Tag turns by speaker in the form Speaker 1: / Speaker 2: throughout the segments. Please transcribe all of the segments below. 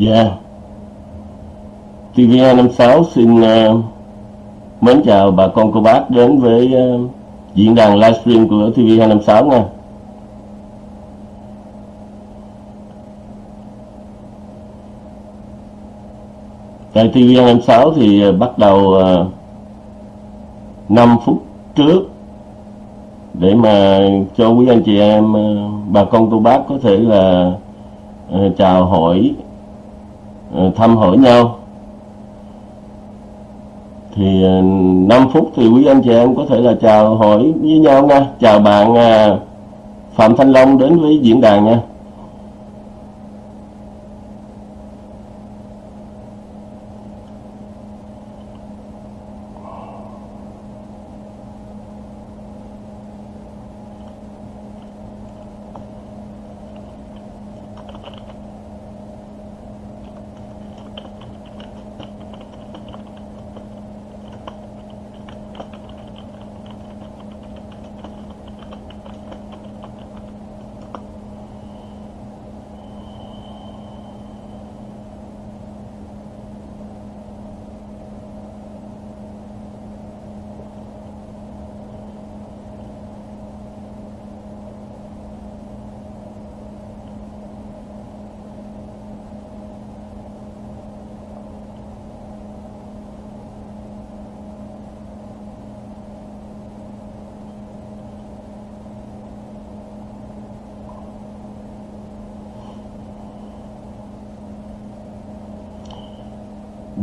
Speaker 1: Dạ yeah. TVA56 xin uh, mến chào bà con cô bác đến với uh, diễn đàn livestream của TV256 nha Tại TV256 thì uh, bắt đầu uh, 5 phút trước để mà cho quý anh chị em uh, bà con cô bác có thể là uh, chào hỏi thăm hỏi nhau. Thì ờ, 5 phút thì quý anh chị em có thể là chào hỏi với nhau nha. Chào bạn ờ, Phạm Thanh Long đến với diễn đàn nha.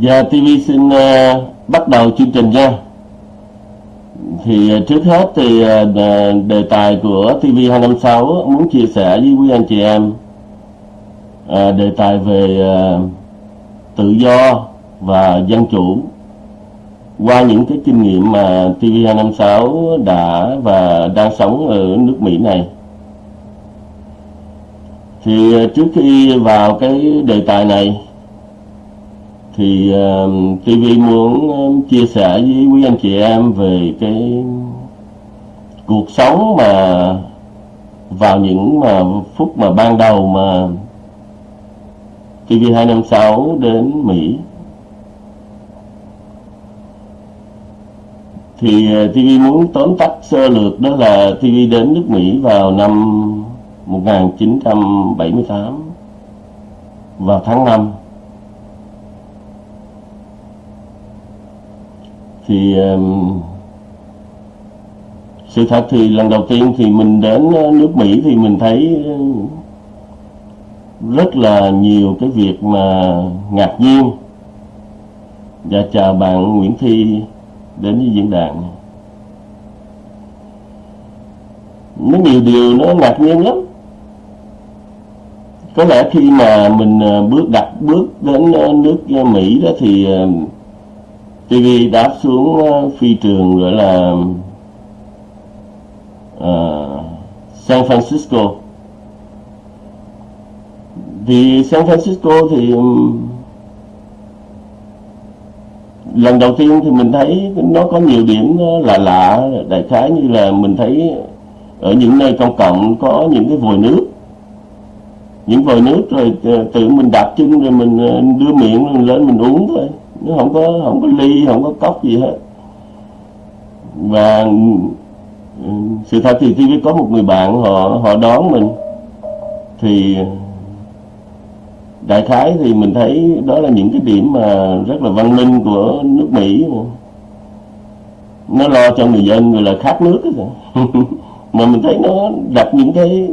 Speaker 1: Giờ TV xin uh, bắt đầu chương trình nha. Thì uh, trước hết thì uh, đề tài của TV256 muốn chia sẻ với quý anh chị em uh, Đề tài về uh, tự do và dân chủ Qua những cái kinh nghiệm mà TV256 đã và đang sống ở nước Mỹ này. Thì uh, trước khi vào cái đề tài này thì um, uh, TV muốn um, chia sẻ với quý anh chị em về cái cuộc sống mà vào những mà phút mà ban đầu mà TV256 đến Mỹ. Thì uh, TV muốn tóm tắt sơ lược đó là TV đến nước Mỹ vào năm 1978 vào tháng 5 thì um, sự thật thì lần đầu tiên thì mình đến ờ, nước Mỹ thì mình thấy ờ, rất là nhiều cái việc mà ngạc nhiên và chào bạn Nguyễn Thi đến với diễn đàn. Nó nhiều điều nó ngạc nhiên lắm. Có lẽ khi mà mình ờ, bước đặt bước đến nước Mỹ đó thì TV đáp xuống ờ, phi trường gọi là uh, San Francisco. Thì San Francisco thì lần đầu tiên thì mình thấy nó có nhiều điểm ờ, lạ lạ đại khái như là mình thấy ở những nơi công cộng có những cái vòi nước. Những vòi nước rồi tự mình đạp chân rồi mình đưa miệng lên mình uống thôi nó không có không có ly, không có cốc gì hết. Và ừ, sự thật thì khi có một người bạn họ họ đón mình, thì đại khái thì mình thấy đó là những cái điểm mà rất là văn minh của nước Mỹ. Nó lo cho người dân người là khát nước mà mình thấy nó đặt những cái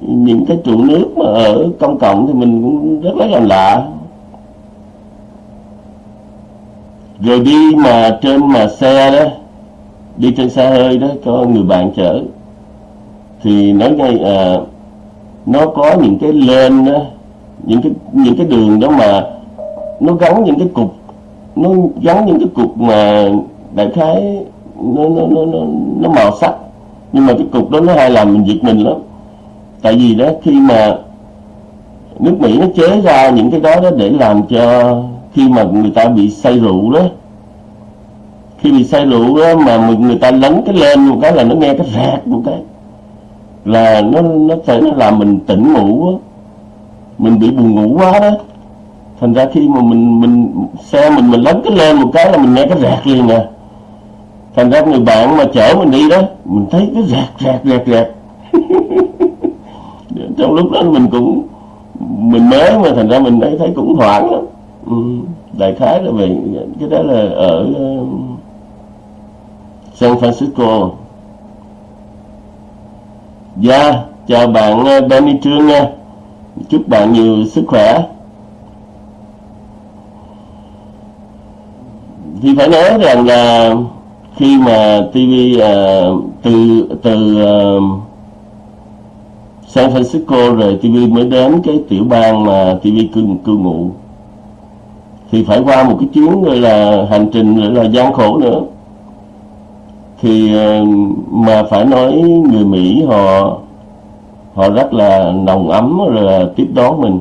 Speaker 1: những cái trụ nước mà ở công cộng thì mình cũng rất là lạ. Rồi đi mà trên mà xe đó đi trên xe hơi đó có người bạn chở. Thì nói ngay à, nó có những cái lên đó những cái những cái đường đó mà nó gắn những cái cục nó gắn những cái cục mà đại khái nó nó nó nó, nó màu sắc. Nhưng mà cái cục đó nó hay làm mình giật mình lắm. Tại vì đó khi mà nước Mỹ nó chế ra những cái đó đó để làm cho khi mà người ta bị say rượu đó. Khi bị say rượu đó mà người ta lấn cái lên một cái là nó nghe cái rạc một cái. Là nó nó sẽ nó làm mình tỉnh ngủ đó. mình bị buồn ngủ quá đó. Thành ra khi mà mình mình xe mình mình lấn cái lên một cái là mình nghe cái rẹt liền nè thành ra người bạn mà chở mình đi đó, mình thấy cái rẹt rẹt rẹt rẹt trong lúc đó mình cũng, mình mới mà thành ra mình thấy thấy cũng hoảng lắm đại khái là về cái đó là ở um, San Francisco. Dạ, yeah, chào bạn uh, Benny Trương nha. Chúc bạn nhiều sức khỏe. Thì phải nói rằng là khi mà TV uh, ờ, từ từ uh, San Francisco rồi TV mới đến cái tiểu bang mà TV cư, cư ngụ thì phải qua một cái chuyến gọi là hành trình, gọi là gian khổ nữa. Thì ờ, mà phải nói người Mỹ họ họ rất là nồng ấm rồi là tiếp đón mình.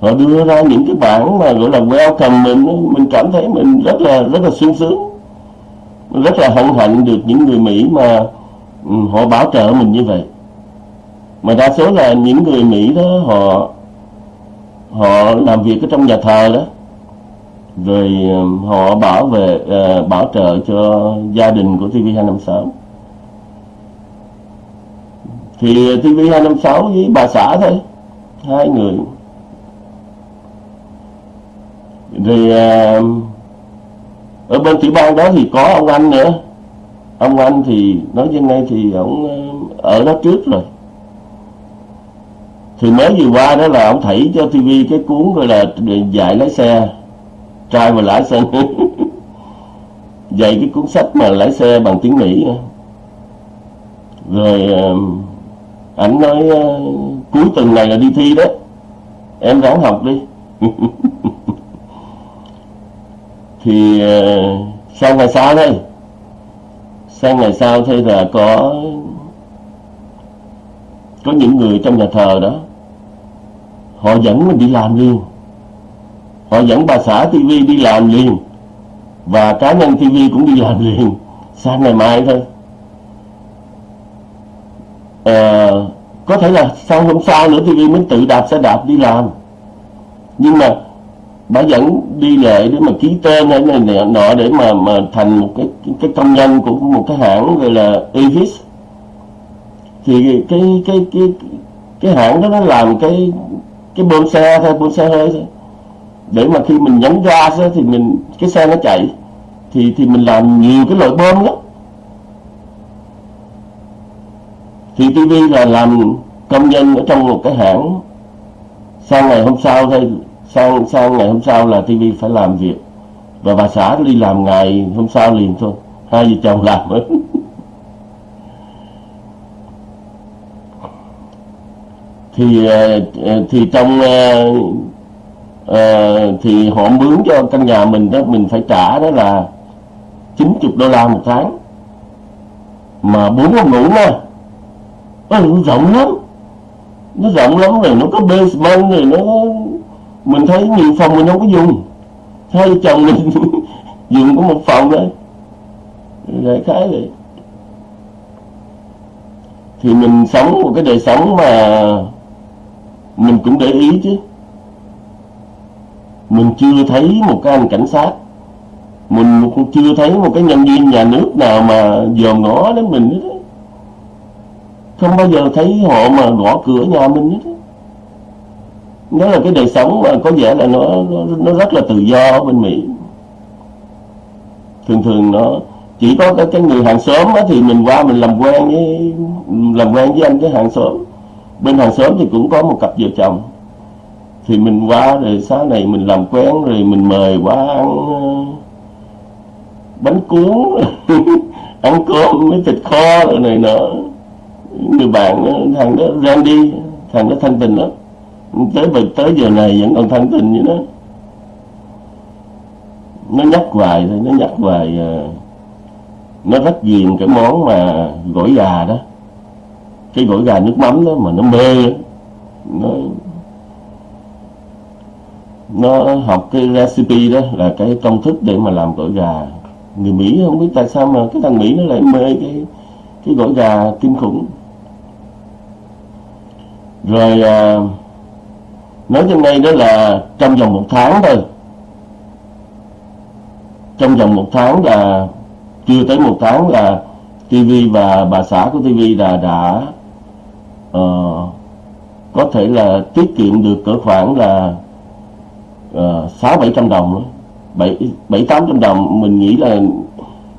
Speaker 1: Họ đưa ra những cái bản mà gọi là welcome mình mình cảm thấy mình rất là rất là sung sướng, rất là hân hạnh được những người Mỹ mà ừ, họ bảo trợ mình như vậy. Mà đa số là những người Mỹ đó họ họ làm việc ở trong nhà thờ đó rồi um, họ bảo vệ uh, bảo trợ cho gia đình của TV256 thì TV256 với bà xã thôi hai người. Rồi uh, ở bên tiểu bang đó thì có ông anh nữa. Ông anh thì nói với ngay thì ông um, ở đó trước rồi. Thì mới vừa qua đó là ông thảy cho TV cái cuốn gọi là dạy lái xe trai mà lái xe dạy cái cuốn sách mà lái xe bằng tiếng Mỹ. Rồi um, ảnh nói uh, cuối tuần này là đi thi đó. Em ráng học đi. Thì uh, sang ngày sau thôi sang ngày sau thôi là có có những người trong nhà thờ đó. Họ dẫn mình đi làm liền họ dẫn bà xã TV đi làm liền. Và cá nhân TV cũng đi làm liền. Sang ngày mai thôi. À, có thể là sau hôm sau nữa TV mới tự đạp xe đạp đi làm. Nhưng mà bà dẫn đi lệ để mà ký tên hay này, này nọ để mà mà thành một cái cái công nhân của một cái hãng gọi là Avis. Thì cái cái cái cái hãng đó nó làm cái cái bơm xe thôi bơm xe hơi thôi để mà khi mình nhấn gas á, thì mình cái xe nó chạy thì thì mình làm nhiều cái loại bơm lắm. Thì TV là làm công nhân ở trong một cái hãng. Sang ngày hôm sau thôi sang sang ngày hôm sau là TV phải làm việc. Và bà xã đi làm ngày hôm sau liền thôi. Hai vợ chồng làm ấy. thì ờ, ờ, thì trong ờ, uh, thì họ mướn cho căn nhà mình đó mình phải trả đó là 90 đô la một tháng. Mà bốn phòng ngủ nha nó rộng lắm. Nó rộng lắm rồi nó có basement rồi nó mình thấy nhiều phòng mình không có dùng. Hai chồng mình dùng có một phòng đấy đại khái vậy. Thì mình sống một cái đời sống mà mình cũng để ý chứ mình chưa thấy một cái anh cảnh sát. Mình cũng chưa thấy một cái nhân viên nhà nước nào mà dòm ngó đến mình hết không bao giờ thấy họ mà gõ cửa nhà mình hết đó là cái đời sống mà có vẻ là nó nó, nó rất là tự do ở bên Mỹ. Thường thường nó chỉ có cái, cái người hàng xóm thì mình qua mình làm quen với làm quen với anh cái hàng xóm. Bên hàng xóm thì cũng có một cặp vợ chồng thì mình qua rồi sáng này mình làm quen rồi mình mời qua ăn ờ, bánh cuốn, ăn cơm với thịt kho rồi này nọ. Người bạn ờ, thằng đó Randy thằng đó thanh tình đó tới tới giờ này vẫn còn thanh tình như đó. Nó nhắc hoài thôi, nó nhắc hoài ờ, nó rất ghiền cái món mà gỏi gà đó. Cái gỏi gà nước mắm đó mà nó mê, nó nó học cái recipe đó là cái công thức để mà làm gỏi gà. Người Mỹ không biết tại sao mà cái thằng Mỹ nó lại mê cái cái gỏi gà kinh khủng. Rồi à, nói cho ngay đó là trong vòng một tháng thôi. Trong vòng một tháng là chưa tới một tháng là TV và bà xã của TV là đã uh, có thể là tiết kiệm được cỡ khoảng là Ờ, sáu bảy trăm đồng nữa bảy bảy tám trăm đồng mình nghĩ là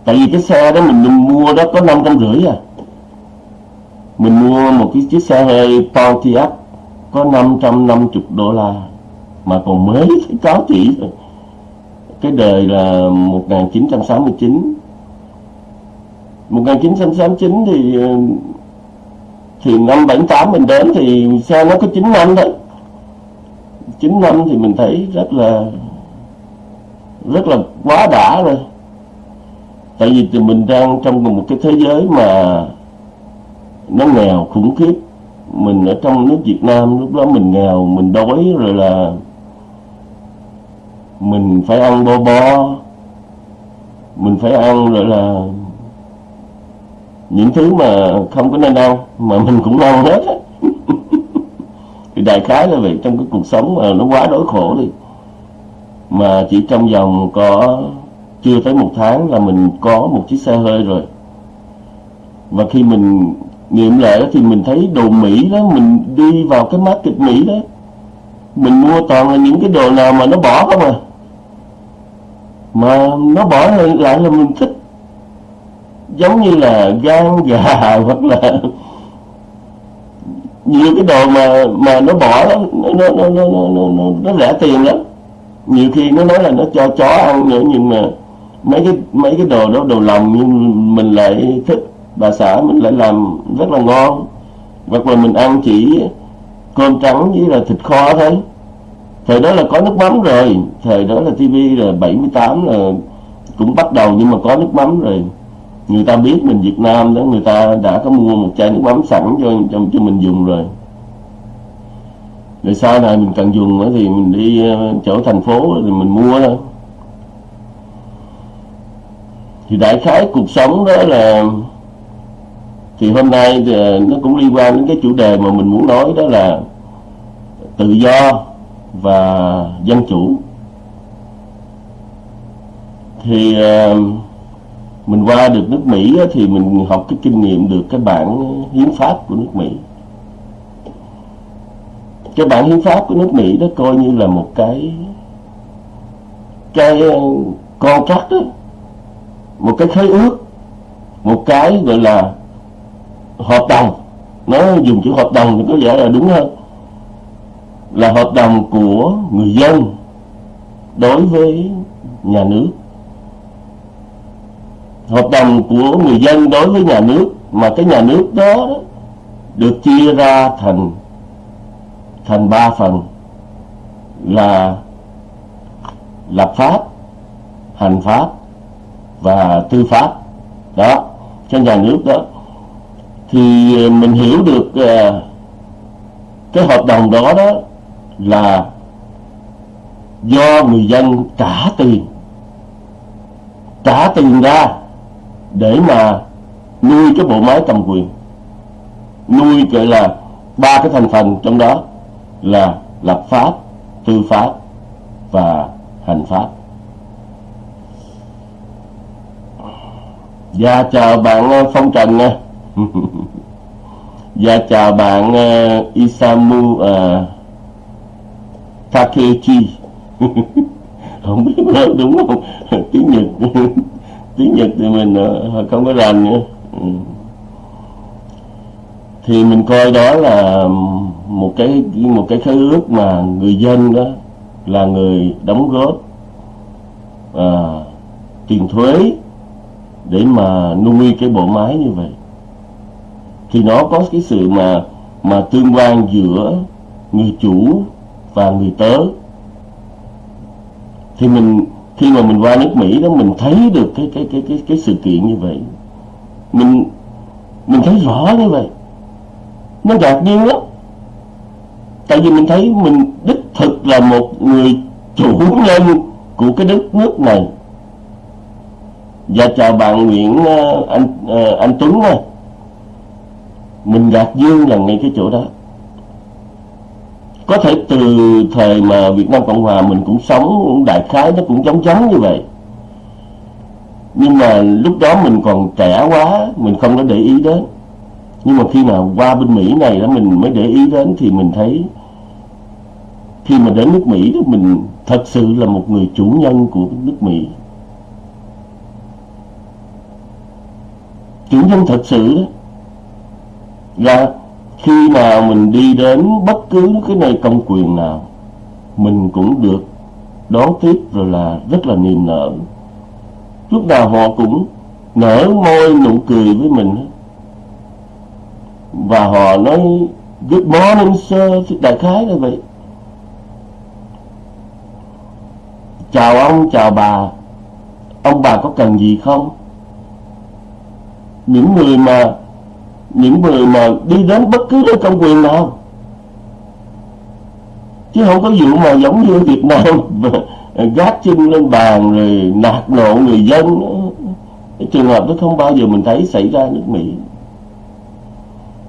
Speaker 1: tại vì cái xe đó mình, mình mua đó có năm trăm rưỡi à. Mình mua một cái chiếc xe hơi Pontiac có 550 đô la mà còn mới có chỉ cái đời là 1969 1969 thì thì năm 78 mình đến thì xe nó có 9 năm thôi. 9 năm thì mình thấy rất là rất là quá đã rồi. Tại vì thì mình đang trong một cái thế giới mà nó nghèo khủng khiếp. Mình ở trong nước Việt Nam, lúc đó mình nghèo, mình đói rồi là mình phải ăn bo bo mình phải ăn rồi là những thứ mà không có nên ăn, mà mình cũng ăn hết thì đại khái là vậy, trong cái cuộc sống mà nó quá đói khổ đi. Mà chỉ trong vòng có, chưa tới một tháng là mình có một chiếc xe hơi rồi. Và khi mình nghiệm lại thì mình thấy đồ Mỹ đó, mình đi vào cái market Mỹ đó, mình mua toàn là những cái đồ nào mà nó bỏ không à. Mà nó bỏ lại là mình thích. Giống như là gan gà hoặc là nhiều cái đồ mà mà nó bỏ đó, nó nó nó nó nó, nó, nó rẻ tiền lắm. Nhiều khi nó nói là nó cho chó ăn nữa nhưng mà mấy cái mấy cái đồ đó đồ lòng nhưng mình lại thích bà xã mình lại làm rất là ngon. Hoặc là mình ăn chỉ cơm trắng với là thịt kho thôi. Thời đó là có nước mắm rồi thời đó là tivi là 78 là cũng bắt đầu nhưng mà có nước mắm rồi người ta biết mình Việt Nam đó người ta đã có mua một chai nước mắm sẵn cho cho, cho mình dùng rồi. Rồi sau này mình cần dùng nữa thì mình đi ờ, chỗ thành phố thì mình mua thôi. Thì đại khái cuộc sống đó là thì hôm nay thì ờ, nó cũng liên quan đến cái chủ đề mà mình muốn nói đó là tự do và dân chủ. Thì uh, mình qua được nước Mỹ thì mình học cái kinh nghiệm được cái bản hiến pháp của nước Mỹ. Cái bản hiến pháp của nước Mỹ đó coi như là một cái cái ờ, con cắt đó một cái khế ước, một cái gọi là hợp đồng. Nó dùng chữ hợp đồng thì có vẻ là đúng hơn. Là hợp đồng của người dân đối với nhà nước hợp đồng của người dân đối với nhà nước mà cái nhà nước đó được chia ra thành thành ba phần là lập pháp hành pháp và tư pháp. Đó cho nhà nước đó. Thì mình hiểu được uh, cái hợp đồng đó đó là do người dân trả tiền trả tiền ra để mà nuôi cái bộ máy cầm quyền. Nuôi gọi là ba cái thành phần trong đó là lập pháp tư pháp và hành pháp. Dạ chào bạn ờ, Phong Trần nha. Dạ chào bạn uh, Isamu uh, Takechi. Không biết nói đúng không? Tiếng Nhật tiếng Nhật thì mình uh, không có rành nữa. Ừ. thì mình coi đó là một cái một cái khế ước mà người dân đó là người đóng góp à, tiền thuế để mà nuôi cái bộ máy như vậy. Thì nó có cái sự mà mà tương quan giữa người chủ và người tớ. Thì mình khi mà mình qua nước Mỹ đó, mình thấy được cái cái cái cái cái sự kiện như vậy. Mình mình thấy rõ như vậy. Nó ngạc nhiên lắm. Tại vì mình thấy mình đích thực là một người chủ nhân của cái đất nước này. Và chào bạn Nguyễn ờ, anh ờ, anh Tuấn này mình ngạc nhiên là ngay cái chỗ đó có thể từ thời mà Việt Nam Cộng Hòa mình cũng sống đại khái nó cũng giống giống như vậy. Nhưng mà lúc đó mình còn trẻ quá, mình không có để ý đến. Nhưng mà khi mà qua bên Mỹ này đó, mình mới để ý đến thì mình thấy khi mà đến nước Mỹ đó, mình thật sự là một người chủ nhân của nước Mỹ. Chủ nhân thật sự đó. Là khi nào mình đi đến bất cứ cái nơi công quyền nào, mình cũng được đón tiếp rồi là rất là niềm nở. Lúc nào họ cũng nở môi nụ cười với mình và họ nói, good morning, sir. Đại khái là vậy. Chào ông, chào bà. Ông bà có cần gì không? Những người mà những người mà đi đến bất cứ nơi công quyền nào. Chứ không có vụ mà giống như Việt Nam gác chân lên bàn rồi nạt nộ người dân. Cái trường hợp đó không bao giờ mình thấy xảy ra nước Mỹ.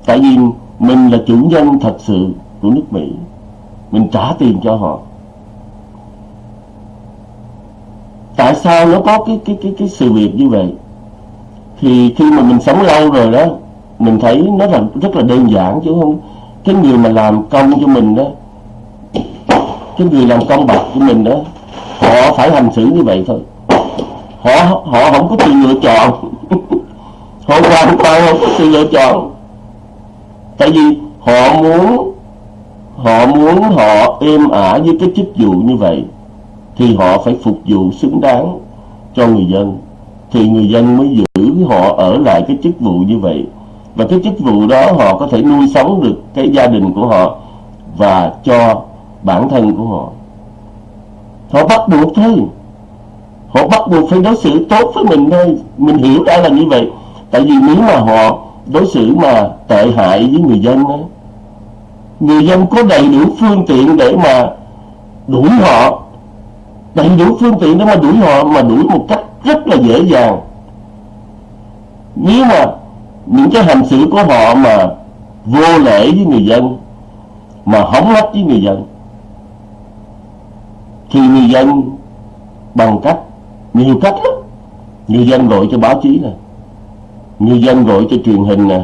Speaker 1: Tại vì mình là chủ nhân thật sự của nước Mỹ. Mình trả tiền cho họ. Tại sao nó có cái cái cái cái sự việc như vậy? Thì khi mà mình sống lâu rồi đó mình thấy nó là rất là đơn giản chứ không cái người mà làm công cho mình đó, cái người làm công bạc của mình đó, họ phải hành xử như vậy thôi. Họ họ không có sự lựa chọn. Họ hoàn toàn không có sự lựa chọn. Tại vì họ muốn họ muốn họ êm ả với cái chức vụ như vậy, thì họ phải phục vụ xứng đáng cho người dân. Thì người dân mới giữ họ ở lại cái chức vụ như vậy và cái chức vụ đó họ có thể nuôi sống được cái gia đình của họ và cho bản thân của họ. Họ bắt buộc thôi. Họ bắt buộc phải đối xử tốt với mình thôi. Mình hiểu ra là như vậy. Tại vì nếu mà họ đối xử mà tệ hại với người dân đó, người dân có đầy đủ phương tiện để mà đuổi họ. Đầy đủ phương tiện để mà đuổi họ mà đuổi một cách rất là dễ dàng. Nếu mà những cái hành xử của họ mà vô lễ với người dân, mà hóng hách với người dân, thì người dân bằng cách, nhiều cách lắm. Người dân gọi cho báo chí nè, người dân gọi cho truyền hình nè,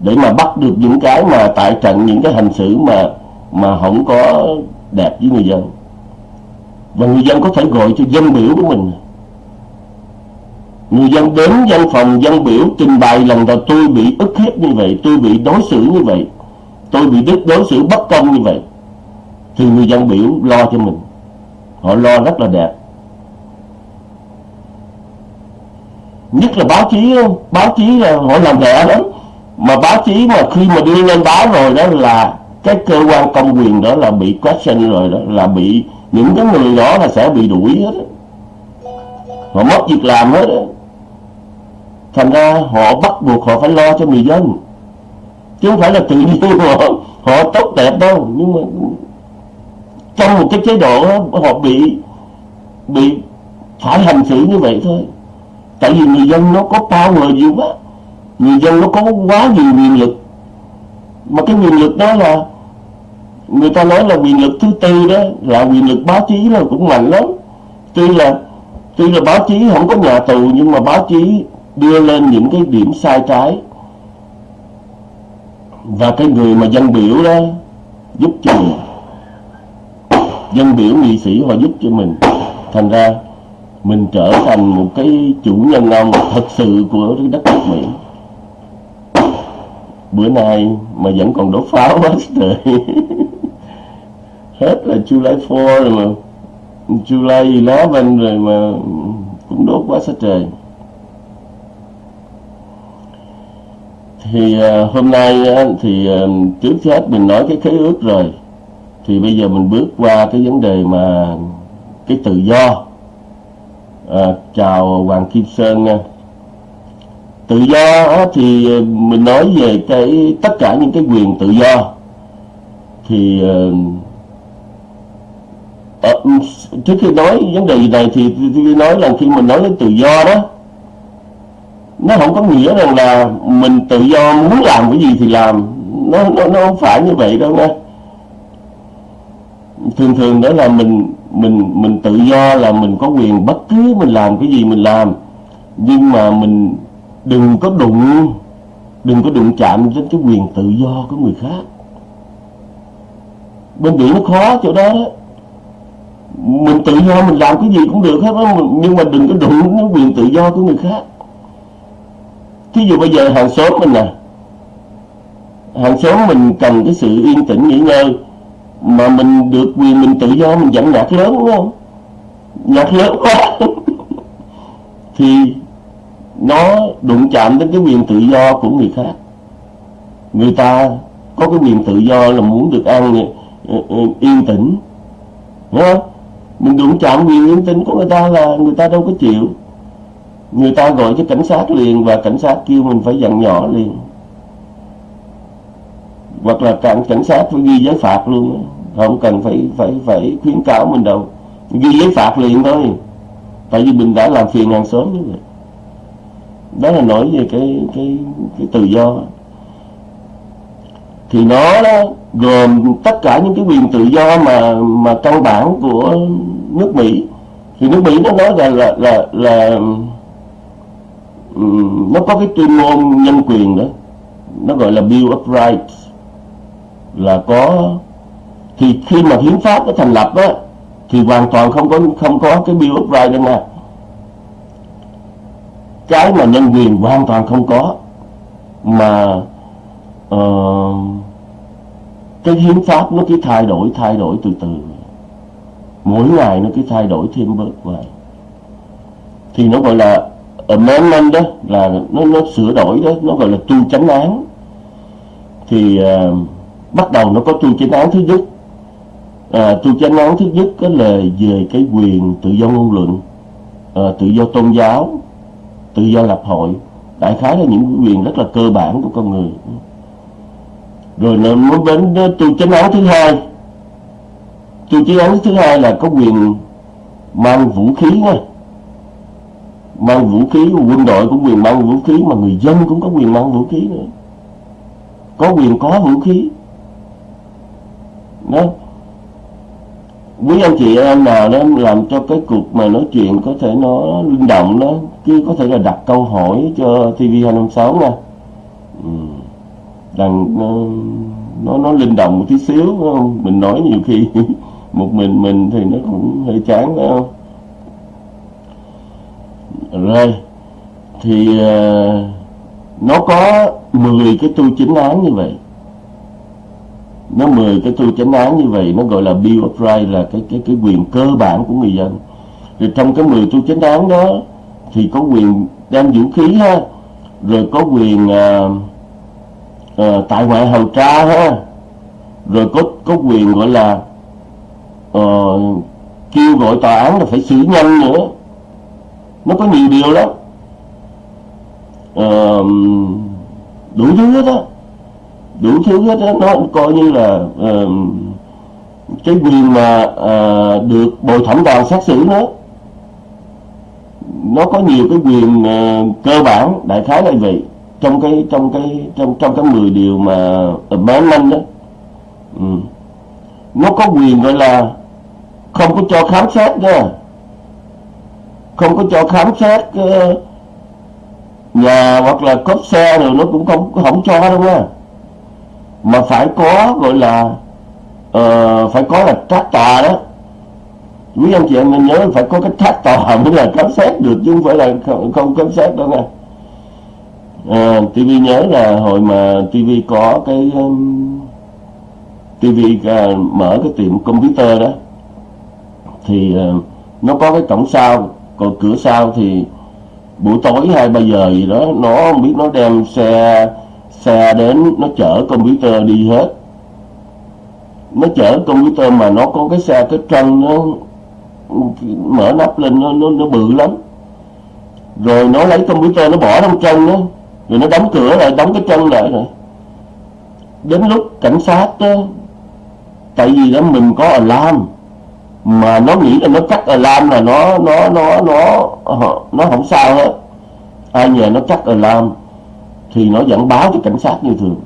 Speaker 1: để mà bắt được những cái mà tại trận, những cái hành xử mà mà không có đẹp với người dân. Và người dân có thể gọi cho dân biểu của mình người dân đến văn phòng dân biểu, trình bày lần đầu tôi bị ức hiếp như vậy, tôi bị đối xử như vậy, tôi bị đối xử bất công như vậy. Thì người dân biểu lo cho mình. Họ lo rất là đẹp. Nhất là báo chí báo chí là họ làm rẻ lắm. Mà báo chí mà khi mà đưa lên báo rồi đó là cái cơ quan công quyền đó là bị question rồi đó, là bị những cái người đó là sẽ bị đuổi hết họ mất việc làm hết đó thành ra họ bắt buộc họ phải lo cho người dân. Chứ không phải là tự nhiên họ họ tốt đẹp đâu. Nhưng mà trong một cái chế độ đó, họ bị bị phải hành xử như vậy thôi. Tại vì người dân nó có power nhiều quá. Người dân nó có quá nhiều quyền lực. Mà cái quyền lực đó là người ta nói là quyền lực thứ tư đó là quyền lực báo chí là cũng mạnh lắm. Tuy là tuy là báo chí không có nhà tù nhưng mà báo chí đưa lên những cái điểm sai trái. Và cái người mà dân biểu đó giúp cho mình, dân biểu nghị sĩ họ giúp cho mình. Thành ra mình trở thành một cái chủ nhân ông thật sự của đất nước Mỹ. Bữa nay mà vẫn còn đốt pháo quá trời. Hết là July 4 rồi mà, July 11 rồi mà cũng đốt quá sát trời. Thì uh, hôm nay uh, thì uh, trước hết mình nói cái khế ước rồi. Thì bây giờ mình bước qua cái vấn đề mà cái tự do. À, chào Hoàng Kim Sơn nha. Tự do thì mình nói về cái tất cả những cái quyền tự do. Thì uh, trước khi nói vấn đề này thì tôi nói là khi mình nói đến tự do đó nó không có nghĩa rằng là mình tự do muốn làm cái gì thì làm. Nó nó, nó không phải như vậy đâu nghe thường thường đó là mình mình mình tự do là mình có quyền bất cứ mình làm cái gì mình làm. Nhưng mà mình đừng có đụng đừng có đụng chạm đến cái quyền tự do của người khác. Bên biển nó khó chỗ đó, đó. Mình tự do mình làm cái gì cũng được hết đó nhưng mà đừng có đụng đến quyền tự do của người khác thí dụ bây giờ hàng xóm mình nè. Hàng xóm mình cần cái sự yên tĩnh nghỉ ngơi mà mình được quyền mình tự do, mình dẫn nhạc lớn, đúng không? Nhạc lớn. Quá thì nó đụng chạm đến cái quyền tự do của người khác. Người ta có cái quyền tự do là muốn được ăn ờ, ờ, yên tĩnh. Đúng không? Mình đụng chạm quyền yên tĩnh của người ta là người ta đâu có chịu người ta gọi cho cảnh sát liền và cảnh sát kêu mình phải dặn nhỏ liền. Hoặc là cảnh cảnh sát phải ghi giấy phạt luôn không cần phải phải phải khuyến cáo mình đâu. Ghi giấy phạt liền thôi. Tại vì mình đã làm phiền hàng xóm như vậy. Đó là nói về cái cái cái tự do. Thì nó đó gồm tất cả những cái quyền tự do mà mà căn bản của nước Mỹ. Thì nước Mỹ nó nói là là là, là um, nó có cái tuyên ngôn nhân quyền đó. Nó gọi là Bill of Rights là có thì khi mà hiến pháp nó thành lập á thì hoàn toàn không có không có cái Bill of Rights đâu nè cái mà nhân quyền hoàn toàn không có mà uh, cái hiến pháp nó cứ thay đổi thay đổi từ từ. Mỗi ngày nó cứ thay đổi thêm bớt vài. Thì nó gọi là amendment đó là nó nó sửa đổi đó nó gọi là tu chánh án. Thì uh, bắt đầu nó có tu chánh án thứ nhất. À, tu chánh án thứ nhất đó là về cái quyền tự do ngôn luận à, tự do tôn giáo tự do lập hội. Đại khái là những quyền rất là cơ bản của con người. Rồi nó muốn đến tu chánh án thứ hai. Tu chánh án thứ hai là có quyền mang vũ khí nha mang vũ khí quân đội cũng quyền mang vũ khí mà người dân cũng có quyền mang vũ khí nữa. Có quyền có vũ khí. Đó. Quý anh chị em nào đó làm cho cái cuộc mà nói chuyện có thể nó linh động đó chứ có thể là đặt câu hỏi cho TV 256 nha. Ừ. rằng nó, nó nó linh động một tí xíu không? mình nói nhiều khi một mình mình thì nó cũng hơi chán phải không? Rồi thì uh, nó có 10 cái tu chính án như vậy. Nó 10 cái tu chánh án như vậy nó gọi là Bill of Rights là cái cái cái quyền cơ bản của người dân. Rồi trong cái 10 tu chánh án đó thì có quyền đem vũ khí ha rồi có quyền uh, uh, tại ngoại hầu tra ha rồi có có quyền gọi là uh, kêu gọi tòa án là phải xử nhanh nữa nó có nhiều điều lắm. À, đủ thứ hết á. Đủ thứ hết á. Nó coi như là à, cái quyền mà à, được bồi thẩm đoàn xét xử nó nó có nhiều cái quyền à, cơ bản đại khái là vậy. Trong cái trong cái trong trong cái 10 điều mà ờ, amendment đó. Ừ. nó có quyền gọi là không có cho khám xét nha không có cho khám xét ờ, nhà hoặc là cốp xe rồi nó cũng không không cho đâu nha. Mà phải có gọi là uh, phải có là trác tòa đó. Quý anh chị em mình nhớ phải có cái trác tòa mới là khám xét được chứ không phải là không, không khám xét đâu nha. À, TV nhớ là hồi mà TV có cái um, TV uh, mở cái tiệm computer đó thì uh, nó có cái cổng sau còn cửa sau thì buổi tối hai ba giờ gì đó nó không biết nó đem xe xe đến nó chở computer đi hết. Nó chở computer mà nó có cái xe cái trân nó mở nắp lên nó, nó, nó bự lắm. Rồi nó lấy computer nó bỏ trong chân đó rồi nó đóng cửa lại đóng cái chân lại rồi. Đến lúc cảnh sát đó tại vì đó mình có alarm mà nó nghĩ là nó chắc ở lam là nó nó nó nó nó không sao hết. Ai nhờ nó chắc ở lam thì nó vẫn báo cho cảnh sát như thường.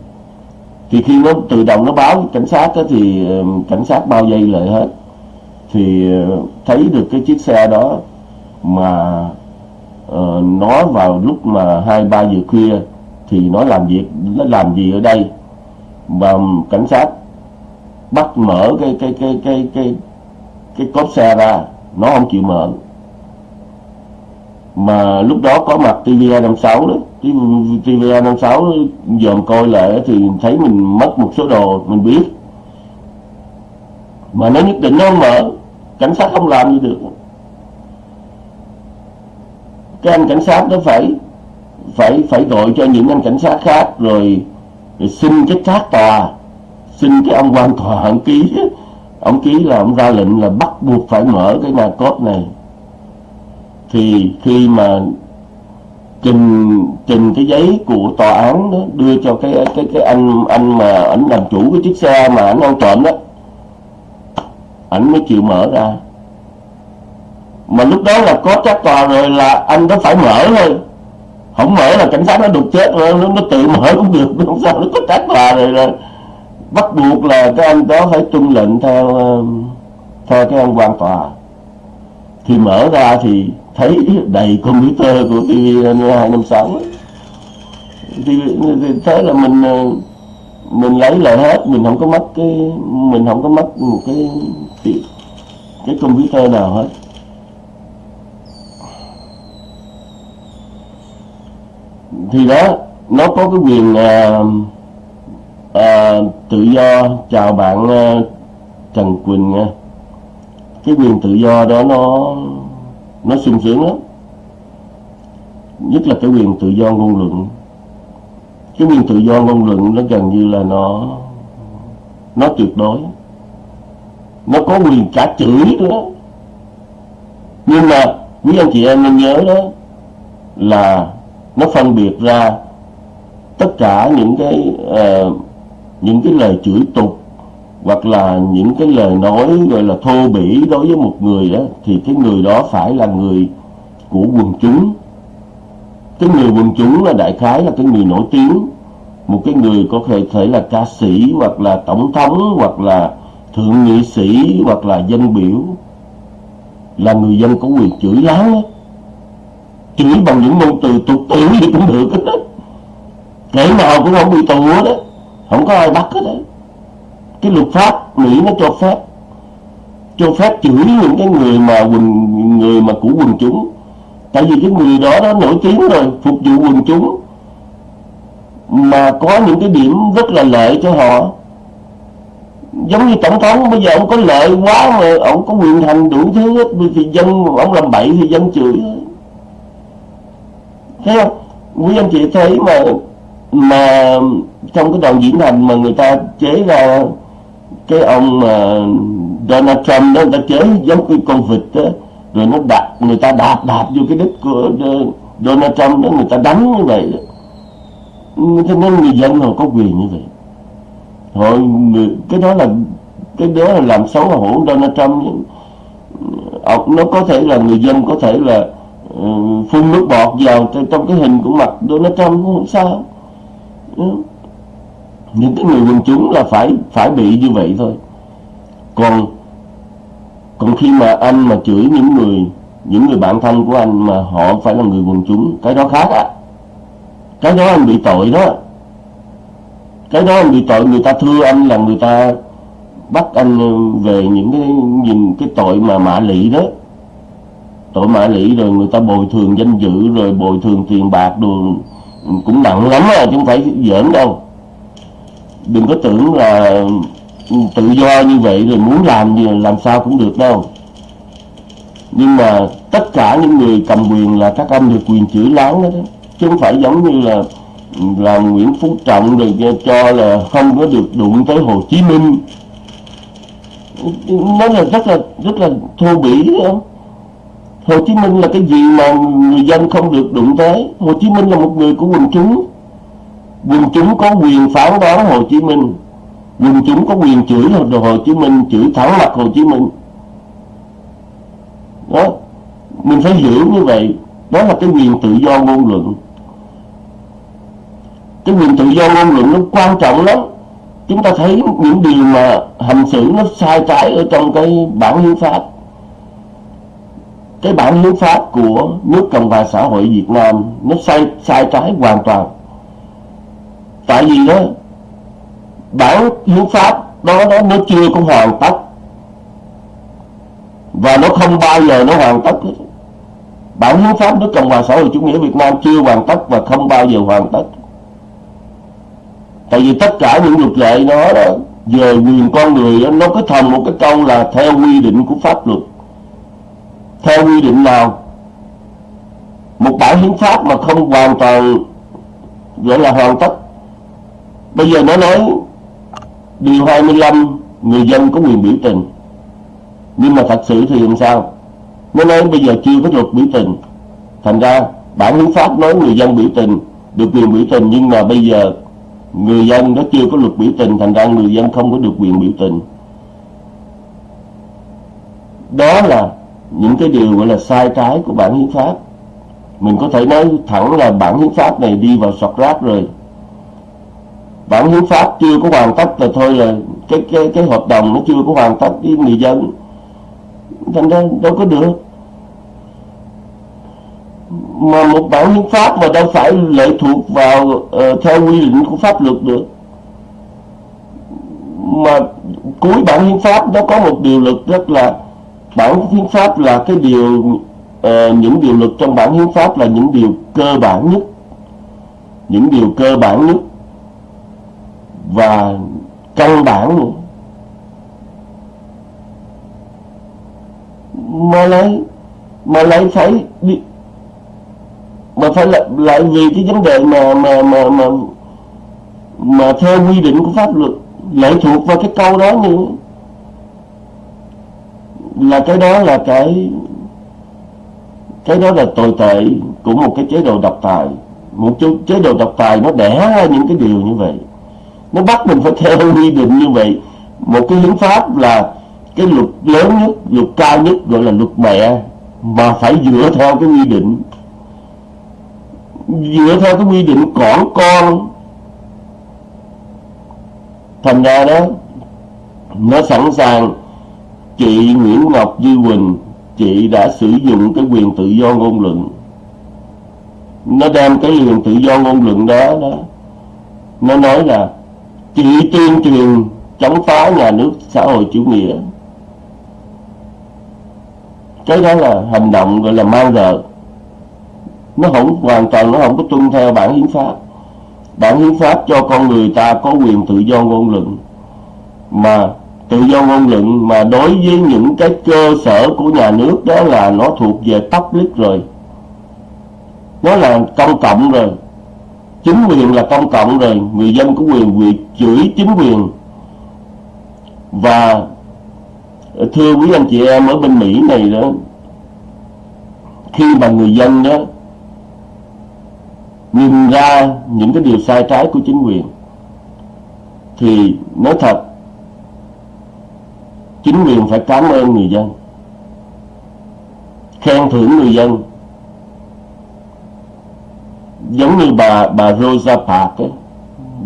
Speaker 1: Thì khi nó tự động nó báo cảnh sát đó, thì ờ, cảnh sát bao dây lại hết. Thì ờ, thấy được cái chiếc xe đó mà uh, nó vào lúc mà hai ba giờ khuya thì nó làm việc nó làm gì ở đây? Và cảnh sát bắt mở cái cái cái cái cái cái cốp xe ra nó không chịu mở mà lúc đó có mặt TVA 56 đó. TVA 56 dòm coi lại thì thấy mình mất một số đồ mình biết. Mà nó nhất định nó không mở. Cảnh sát không làm gì được. Cái anh cảnh sát đó phải phải phải gọi cho những anh cảnh sát khác rồi, rồi xin cái trác tòa xin cái ông quan tòa hận ký ông ký là ông ra lệnh là bắt buộc phải mở cái nhà cốt này. Thì khi mà trình trình cái giấy của tòa án đó đưa cho cái cái cái anh anh mà ảnh làm chủ cái chiếc xe mà ảnh ăn trộm đó ảnh mới chịu mở ra. Mà lúc đó là có trách tòa rồi là anh đó phải mở thôi. Không mở là cảnh sát nó đục chết rồi nó, nó tự mở cũng được không sao nó có trách tòa rồi rồi bắt buộc là cái anh đó phải tuân lệnh theo ờ, theo cái ông quan tòa. Thì mở ra thì thấy đầy computer của TV 256 thì, thì thế là mình ờ, mình lấy lại hết mình không có mất cái mình không có mất một cái cái, cái computer nào hết. Thì đó nó có cái quyền uh, à, tự do chào bạn ờ, Trần Quỳnh nha. Cái quyền tự do đó nó nó sung sướng lắm. Nhất là cái quyền tự do ngôn luận. Cái quyền tự do ngôn luận nó gần như là nó nó tuyệt đối. Nó có quyền cả chửi nữa nhưng mà quý anh chị em nên nhớ đó là nó phân biệt ra tất cả những cái uh, những cái lời chửi tục, hoặc là những cái lời nói gọi là thô bỉ đối với một người đó, thì cái người đó phải là người của quần chúng cái người quần chúng là đại khái là cái người nổi tiếng một cái người có thể thể là ca sĩ, hoặc là tổng thống, hoặc là thượng nghị sĩ, hoặc là dân biểu, là người dân có quyền chửi láo đó. chửi bằng những ngôn từ tục tiểu thì cũng được đó. kẻ nào cũng không bị tù hết đó không có ai bắt hết đấy. Cái luật pháp mỹ nó cho phép. Cho phép chửi những cái người mà quần, người mà của quần chúng. Tại vì cái người đó nó nổi tiếng rồi, phục vụ quần chúng. Mà có những cái điểm rất là lợi cho họ. Giống như tổng thống, bây giờ ông có lợi quá mà ông có quyền hành đủ thứ hết. Thì dân, ông làm bậy thì dân chửi thấy không? Quý anh chị thấy mà mà trong cái đoạn diễn hành mà người ta chế ra cái ông mà Donald Trump đó người ta chế giống cái con vịt đó rồi nó đạp người ta đạp đạp vô cái đít của Donald Trump đó người ta đánh như vậy đó. Cho nên người dân họ có quyền như vậy? Họ người, cái đó là cái đó là làm xấu hổ Donald Trump nó có thể là người dân có thể là uh, phun nước bọt vào trong cái hình của mặt Donald Trump cũng không sao những cái người quần chúng là phải phải bị như vậy thôi. Còn còn khi mà anh mà chửi những người những người bạn thân của anh mà họ phải là người quần chúng, cái đó khác á. Cái đó anh bị tội đó. Cái đó anh bị tội, người ta thưa anh là người ta bắt anh về những cái, nhìn cái tội mà mạ lị đó. Tội mạ lị rồi người ta bồi thường danh dự, rồi bồi thường tiền bạc rồi cũng nặng lắm à chứ không phải giỡn đâu. Đừng có tưởng là tự do như vậy rồi muốn làm gì làm sao cũng được đâu. Nhưng mà tất cả những người cầm quyền là các anh được quyền chửi láng đó, đó. Chứ không phải giống như là là Nguyễn Phú Trọng rồi cho là không có được đụng tới Hồ Chí Minh. Nó là rất là rất là thô bỉ không? Hồ Chí Minh là cái gì mà người dân không được đụng tới? Hồ Chí Minh là một người của quần chúng. Quần chúng có quyền phán đoán Hồ Chí Minh. Quần chúng có quyền chửi Hồ Chí Minh, chửi thẳng mặt Hồ Chí Minh. Đó, mình phải hiểu như vậy. Đó là cái quyền tự do ngôn luận. Cái quyền tự do ngôn luận nó quan trọng lắm. Chúng ta thấy những điều mà hành xử nó sai trái ở trong cái bản hiến pháp cái bản hiến pháp của nước cộng hòa xã hội việt nam nó sai sai trái hoàn toàn. Tại vì đó bản hiến pháp đó, nó nó chưa có hoàn tất. Và nó không bao giờ nó hoàn tất bản hiến pháp nước cộng hòa xã hội chủ nghĩa việt nam chưa hoàn tất và không bao giờ hoàn tất. Tại vì tất cả những luật lệ nó đó về quyền con người nó có thành một cái câu là theo quy định của pháp luật theo quy định nào một bản hiến pháp mà không hoàn toàn, gọi là hoàn tất. Bây giờ nó nói điều 25 người dân có quyền biểu tình. Nhưng mà thật sự thì làm sao? Nó nói bây giờ chưa có luật biểu tình. Thành ra bản hiến pháp nói người dân biểu tình, được quyền biểu tình, nhưng mà bây giờ người dân nó chưa có luật biểu tình, thành ra người dân không có được quyền biểu tình. Đó là những cái điều gọi là sai trái của bản hiến pháp. Mình có thể nói thẳng là bản hiến pháp này đi vào sọt rác rồi. Bản hiến pháp chưa có hoàn tất là thôi là cái cái cái hợp đồng nó chưa có hoàn tất với người dân. Thành ra đâu có được. Mà một bản hiến pháp mà đâu phải lệ thuộc vào uh, theo quy định của pháp luật được. Mà cuối bản hiến pháp nó có một điều luật rất là bản hiến pháp là cái điều uh, những điều luật trong bản hiến pháp là những điều cơ bản nhất. Những điều cơ bản nhất. Và căn bản nữa. Mà lại mà lại phải đi mà phải lại, lại vì cái vấn đề mà mà mà mà mà theo quy định của pháp luật lệ thuộc vào cái câu đó nữa là cái đó là cái cái đó là tồi tệ của một cái chế độ độc tài. Một chế độ độc tài nó đẻ ra những cái điều như vậy. Nó bắt mình phải theo quy định như vậy. Một cái hiến pháp là cái luật lớn nhất, luật cao nhất gọi là luật mẹ, mà phải dựa theo cái quy định. Dựa theo cái quy định cỏn con. Thành ra đó, nó sẵn sàng chị Nguyễn Ngọc Duy Quỳnh, chị đã sử dụng cái quyền tự do ngôn luận. Nó đem cái quyền tự do ngôn luận đó đó, nó nói là chị tuyên truyền chống phá nhà nước xã hội chủ nghĩa. Cái đó là hành động gọi là mang rợ. Nó không, hoàn toàn nó không có tuân theo bản hiến pháp. Bản hiến pháp cho con người ta có quyền tự do ngôn luận. Mà tự do ngôn luận mà đối với những cái cơ sở của nhà nước đó là nó thuộc về public rồi. Nó là công cộng rồi. Chính quyền là công cộng rồi. Người dân có quyền quyền chửi chính quyền. Và thưa quý anh chị em ở bên Mỹ này đó, khi mà người dân đó nhìn ra những cái điều sai trái của chính quyền, thì nói thật chính quyền phải cảm ơn người dân, khen thưởng người dân. Giống như bà bà Rosa Parks ấy.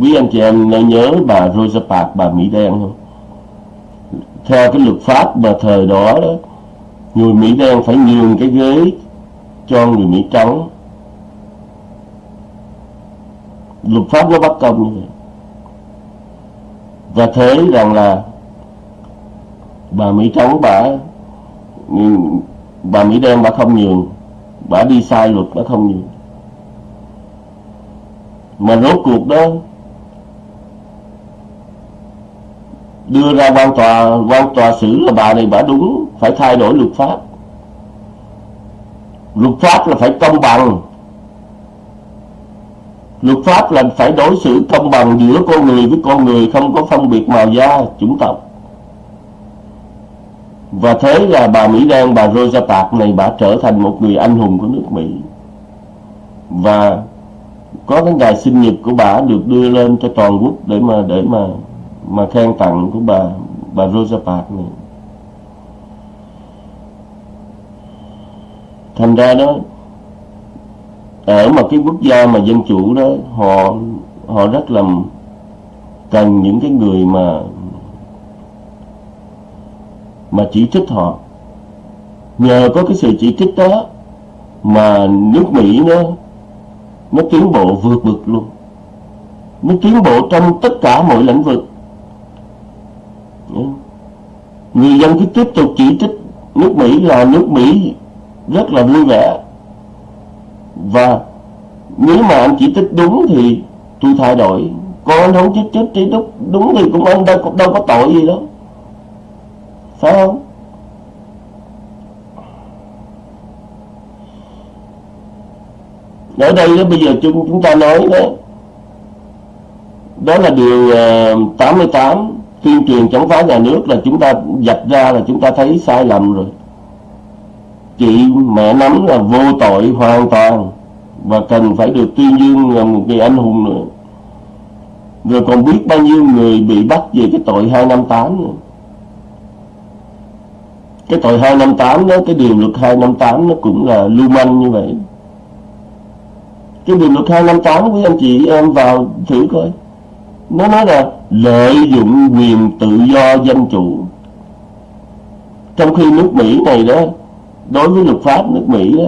Speaker 1: quý anh chị em nên nhớ bà Rosa Parks, bà Mỹ đen không theo cái luật pháp mà thời đó đó, người Mỹ đen phải nhường cái ghế cho người Mỹ trắng. Luật pháp nó bất công như vậy. Và thế rằng là bà Mỹ trắng, bà bà Mỹ đen, bà không nhường. Bà đi sai luật, bà không nhường. Mà rốt cuộc đó, đưa ra quan tòa quan tòa xử là bà này bà đúng, phải thay đổi luật pháp. Luật pháp là phải công bằng. Luật pháp là phải đối xử công bằng giữa con người với con người, không có phân biệt màu da, chủng tộc và thế là bà Mỹ Đen bà Rosa Parks này bà trở thành một người anh hùng của nước Mỹ. Và có cái ngày sinh nhật của bà được đưa lên cho toàn quốc để mà để mà mà khen tặng của bà bà Rosa Parks này. Thành ra đó, ở một cái quốc gia mà dân chủ đó, họ họ rất là cần những cái người mà mà chỉ trích họ. Nhờ có cái sự chỉ trích đó mà nước Mỹ nó nó tiến bộ vượt bực luôn. Nó tiến bộ trong tất cả mọi lĩnh vực. Người dân cứ tiếp tục chỉ trích nước Mỹ là nước Mỹ rất là vui vẻ. Và nếu mà anh chỉ trích đúng thì tôi thay đổi. Còn anh không chỉ trích chỉ đúng, đúng thì cũng anh đâu, đâu có tội gì đâu phải không? Ở đây đó, bây giờ chúng chúng ta nói đó. Đó là điều ờ, 88 tuyên truyền chống phá nhà nước là chúng ta dạch ra là chúng ta thấy sai lầm rồi. Chị mẹ nắm là vô tội hoàn toàn và cần phải được tuyên dương là một người anh hùng nữa. Rồi còn biết bao nhiêu người bị bắt về cái tội 258 nữa cái tội 258 đó cái điều luật 258 nó cũng là lưu manh như vậy. Cái điều luật 258 quý anh chị em vào thử coi. Nó nói là lợi dụng quyền tự do dân chủ. Trong khi nước Mỹ này đó đối với luật pháp nước Mỹ đó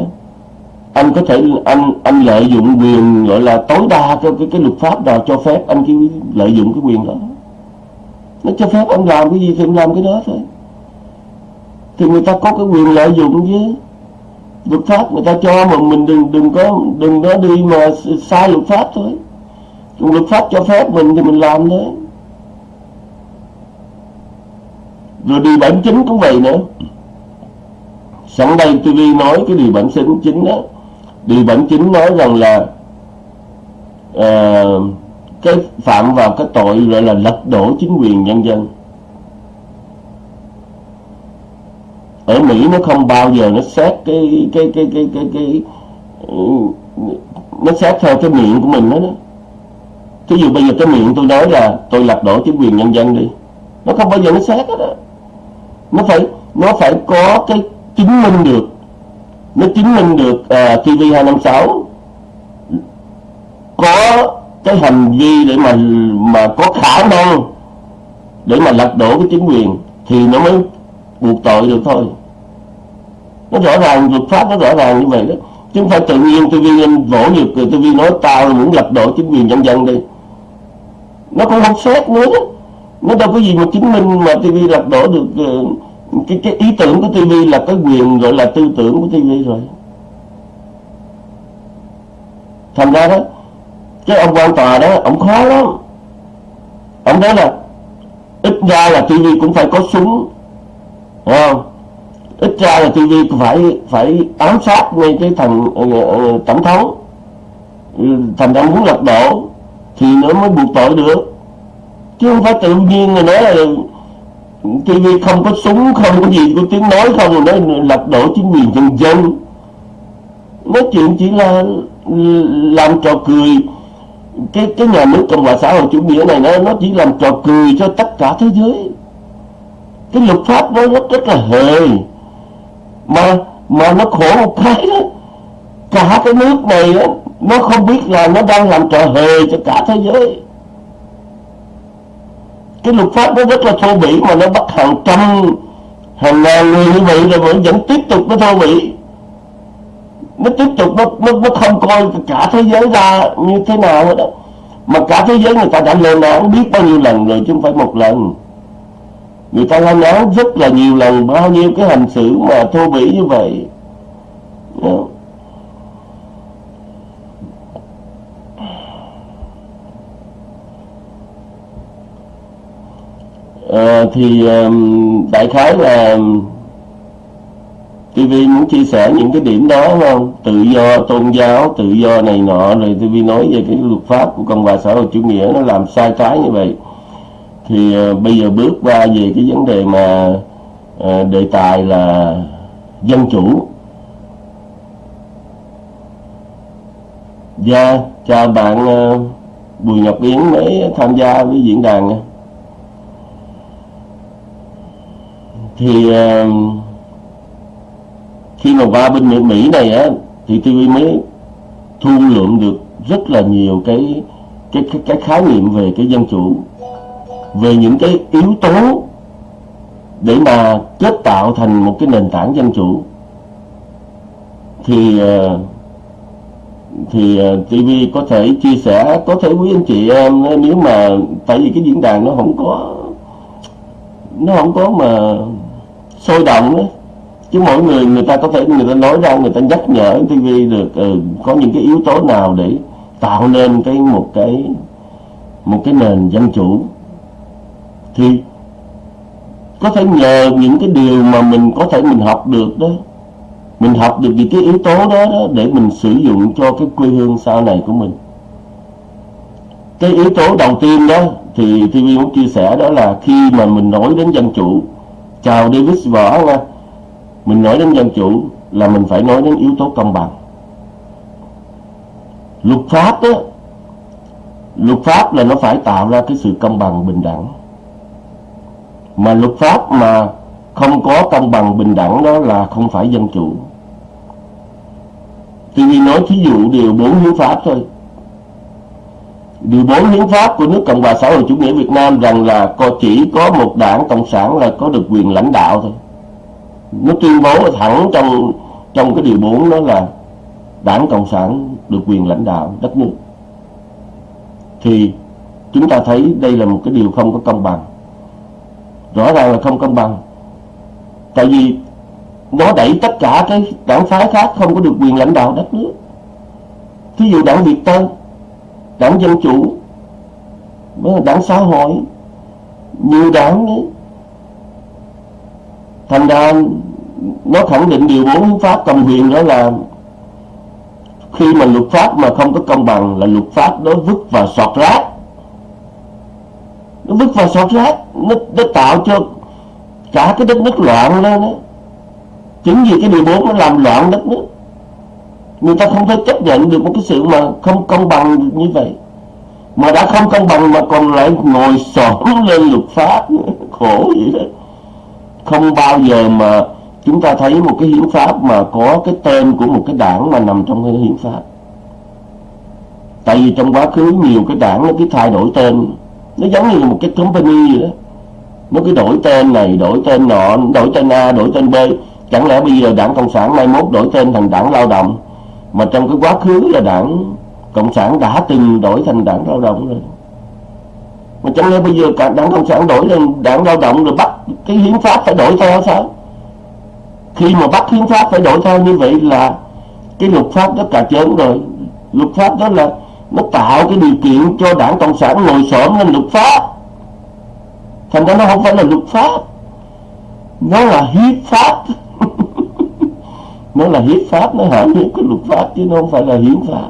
Speaker 1: anh có thể anh anh lợi dụng quyền gọi là tối đa cho cái, cái luật pháp nào cho phép anh cái lợi dụng cái quyền đó. Nó cho phép anh làm cái gì thì anh làm cái đó thôi thì người ta có cái quyền lợi dụng chứ. Luật pháp người ta cho mà mình đừng đừng có đừng có đi mà sai luật pháp thôi. Còn luật pháp cho phép mình thì mình làm thôi. Rồi điều bản chính cũng vậy nữa. Sẵn đây TV nói cái điều bản chính chính đó. Điều bản chính nói rằng là uh, cái phạm vào cái tội gọi là lật đổ chính quyền nhân dân. Ở Mỹ nó không bao giờ nó xét cái cái cái cái cái cái, cái nó xét theo cái miệng của mình đó, đó. Thí dụ bây giờ cái miệng tôi nói là tôi lật đổ chính quyền nhân dân đi Nó không bao giờ nó xét hết đó Nó phải nó phải có cái chứng minh được Nó chứng minh được à, uh, TV256 Có cái hành vi để mà mà có khả năng Để mà lật đổ cái chính quyền Thì nó mới buộc tội được thôi. Nó rõ ràng luật pháp, nó rõ ràng như vậy đó. Chứ không phải tự nhiên TV anh vỗ nhược, rồi TV nói tao muốn lật đổ chính quyền nhân dân đi. Nó cũng không xét nữa. Nó đâu có gì mà chứng minh mà TV lật đổ được ờ, cái cái ý tưởng của TV là cái quyền gọi là tư tưởng của TV rồi. Thành ra đó, cái ông quan tòa đó, ông khó lắm. Ông nói là ít ra là TV cũng phải có súng không? Ít ra là TV phải phải ám sát ngay cái thằng uh, tổng thống. Ừ, Thành đang muốn lật đổ thì nó mới buộc tội được. Chứ không phải tự nhiên người nói là TV không có súng không có gì có tiếng nói không rồi nói lật đổ chính quyền dân dân. Nói chuyện chỉ là ừ, làm trò cười. Cái cái nhà nước cộng hòa xã hội chủ nghĩa này nó nó chỉ làm trò cười cho tất cả thế giới cái luật pháp nó rất rất là hề mà mà nó khổ một cái đó. Cả cái nước này đó, nó không biết là nó đang làm trò hề cho cả thế giới. Cái luật pháp nó rất là thô bỉ mà nó bắt hàng trăm hàng ngàn người như vậy rồi vẫn vẫn tiếp tục nó thô bỉ. Nó tiếp tục nó, nó, nó không coi cả thế giới ra như thế nào hết đó mà cả thế giới người ta đã lên án biết bao nhiêu lần rồi chứ không phải một lần người ta lên án rất là nhiều lần bao nhiêu cái hành xử mà thô bỉ như vậy? À, thì um, đại khái là TV muốn chia sẻ những cái điểm đó không? Tự do tôn giáo tự do này nọ rồi TV nói về cái luật pháp của cộng hòa xã hội chủ nghĩa nó làm sai trái như vậy thì uh, bây giờ bước qua về cái vấn đề mà uh, đề tài là dân chủ. Dạ, yeah, chào bạn uh, Bùi Ngọc Yến mới tham gia với diễn đàn. Thì uh, khi mà qua bên Mỹ này á thì TV mới thu lượm được rất là nhiều cái cái cái, cái khái niệm về cái dân chủ về những cái yếu tố để mà kết tạo thành một cái nền tảng dân chủ thì ờ, thì ờ, TV có thể chia sẻ có thể quý anh chị em ờ, nếu mà tại vì cái diễn đàn nó không có nó không có mà sôi động ấy. chứ mỗi người người ta có thể người ta nói ra người ta nhắc nhở TV được ừ, có những cái yếu tố nào để tạo nên cái một cái một cái nền dân chủ thì có thể nhờ những cái điều mà mình có thể mình học được đó. Mình học được những cái yếu tố đó, đó để mình sử dụng cho cái quê hương sau này của mình. Cái yếu tố đầu tiên đó thì TV muốn chia sẻ đó là khi mà mình nói đến dân chủ chào Davis Võ nha mình nói đến dân chủ là mình phải nói đến yếu tố công bằng. Luật pháp đó luật pháp là nó phải tạo ra cái sự công bằng bình đẳng mà luật pháp mà không có công bằng bình đẳng đó là không phải dân chủ. Thì vì nói thí dụ điều 4 hiến pháp thôi. Điều 4 hiến pháp của nước Cộng hòa xã hội chủ nghĩa Việt Nam rằng là có chỉ có một đảng cộng sản là có được quyền lãnh đạo thôi. Nó tuyên bố thẳng trong trong cái điều 4 đó là đảng cộng sản được quyền lãnh đạo đất nước. Thì chúng ta thấy đây là một cái điều không có công bằng rõ ràng là không công bằng tại vì nó đẩy tất cả cái đảng phái khác không có được quyền lãnh đạo đất nước thí dụ đảng Việt Tân, đảng Dân Chủ đảng xã hội, nhiều đảng ấy. thành ra nó khẳng định điều bốn hiến pháp cầm quyền đó là khi mà luật pháp mà không có công bằng là luật pháp đó vứt vào sọt rác đức vứt vào sọt rác nó, nó tạo cho cả cái đất nước loạn lên đó. Chính vì cái điều bốn nó làm loạn đất nước. Người ta không thể chấp nhận được một cái sự mà không công bằng như vậy. Mà đã không công bằng mà còn lại ngồi xổm lên luật pháp khổ vậy đó. Không bao giờ mà chúng ta thấy một cái hiến pháp mà có cái tên của một cái đảng mà nằm trong cái hiến pháp. Tại vì trong quá khứ nhiều cái đảng nó cứ thay đổi tên nó giống như một cái company vậy đó. Nó cứ đổi tên này, đổi tên nọ, đổi tên A, đổi tên B. Chẳng lẽ bây giờ đảng cộng sản mai mốt đổi tên thành đảng lao động? Mà trong cái quá khứ là đảng cộng sản đã từng đổi thành đảng lao động rồi. Mà chẳng lẽ bây giờ cả đảng cộng sản đổi thành đảng lao động rồi bắt cái hiến pháp phải đổi theo sao? Khi mà bắt hiến pháp phải đổi theo như vậy là cái luật pháp đó cả chớn rồi. Luật pháp đó là nó tạo cái điều kiện cho đảng cộng sản ngồi xổm lên luật pháp. Thành ra nó không phải là luật pháp. Nó là hiến pháp. Nó là hiến pháp, nó hạ những cái luật pháp chứ nó không phải là hiến pháp.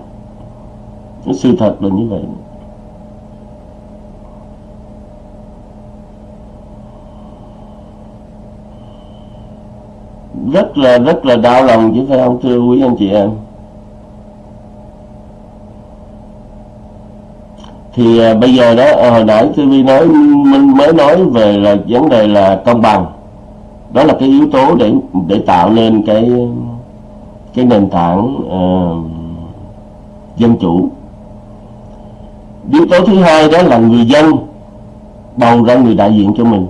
Speaker 1: Cái sự thật là như vậy. Rất là rất là đau lòng chứ phải không, thưa quý anh chị em? Thì à, bây giờ đó à, hồi nãy TV nói mình mới nói về là vấn đề là công bằng. Đó là cái yếu tố để để tạo nên cái cái nền tảng uh, dân chủ. Yếu tố thứ hai đó là người dân bầu ra người đại diện cho mình.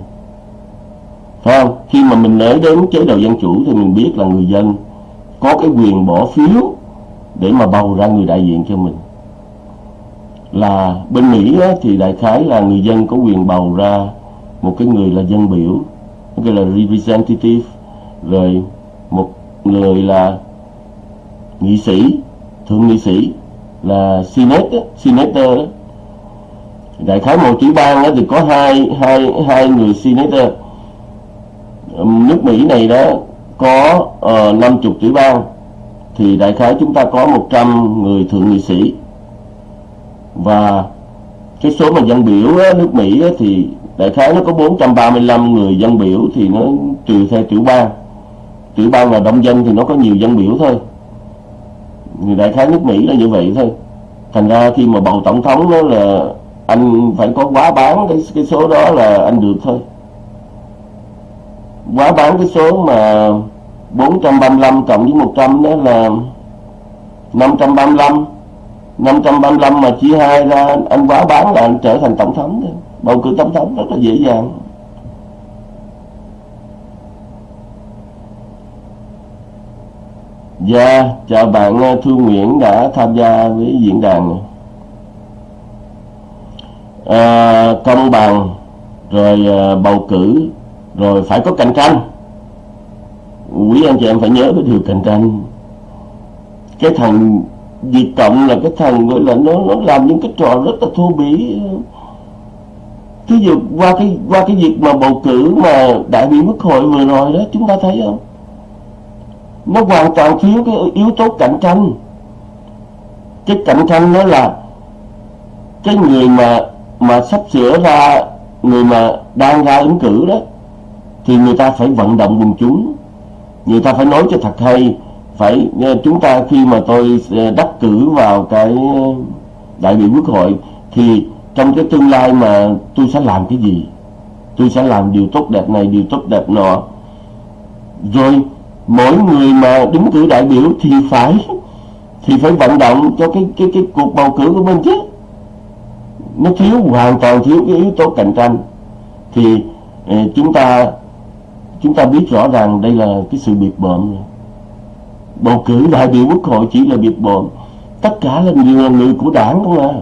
Speaker 1: Phải không? Khi mà mình nói đến chế độ dân chủ thì mình biết là người dân có cái quyền bỏ phiếu để mà bầu ra người đại diện cho mình là bên Mỹ á, thì đại khái là người dân có quyền bầu ra một cái người là dân biểu cái là representative rồi một người là nghị sĩ thượng nghị sĩ là senate senator đó. đại khái một tiểu bang đó thì có hai hai hai người senator nước Mỹ này đó có ờ, năm uh, chục tiểu bang thì đại khái chúng ta có 100 người thượng nghị sĩ và cái số mà dân biểu á, nước Mỹ á, thì đại khái nó có 435 người dân biểu thì nó trừ theo tiểu bang. Tiểu bang là đông dân thì nó có nhiều dân biểu thôi. Người đại khái nước Mỹ là như vậy thôi. Thành ra khi mà bầu tổng thống đó là anh phải có quá bán cái cái số đó là anh được thôi. Quá bán cái số mà 435 cộng với 100 đó là 535 535 mà chia hai ra anh quá bán là anh trở thành tổng thống thôi. Bầu cử tổng thống rất là dễ dàng. Dạ, chào bạn Thu Thư Nguyễn đã tham gia với diễn đàn. À, công bằng rồi à, bầu cử rồi phải có cạnh tranh. Quý anh chị em phải nhớ cái điều cạnh tranh. Cái thằng Việt Cộng là cái thằng gọi là nó nó làm những cái trò rất là thô bỉ. Thí dụ qua cái qua cái việc mà bầu cử mà đại biểu quốc hội vừa rồi đó, chúng ta thấy không? Nó hoàn toàn thiếu cái yếu tố cạnh tranh. Cái cạnh tranh đó là cái người mà mà sắp sửa ra, người mà đang ra ứng cử đó, thì người ta phải vận động quần chúng. Người ta phải nói cho thật hay phải ờ, chúng ta khi mà tôi ờ, đắc cử vào cái ờ, đại biểu quốc hội thì trong cái tương lai mà tôi sẽ làm cái gì? Tôi sẽ làm điều tốt đẹp này, điều tốt đẹp nọ. Rồi, mỗi người mà đứng cử đại biểu thì phải thì phải vận động cho cái cái cái cuộc bầu cử của mình chứ. Nó thiếu, hoàn toàn thiếu cái yếu tố cạnh tranh. Thì chúng ta chúng ta biết rõ ràng đây là cái sự biệt bợm bầu cử đại biểu quốc hội chỉ là biệt bợm tất cả là người là người của đảng không à?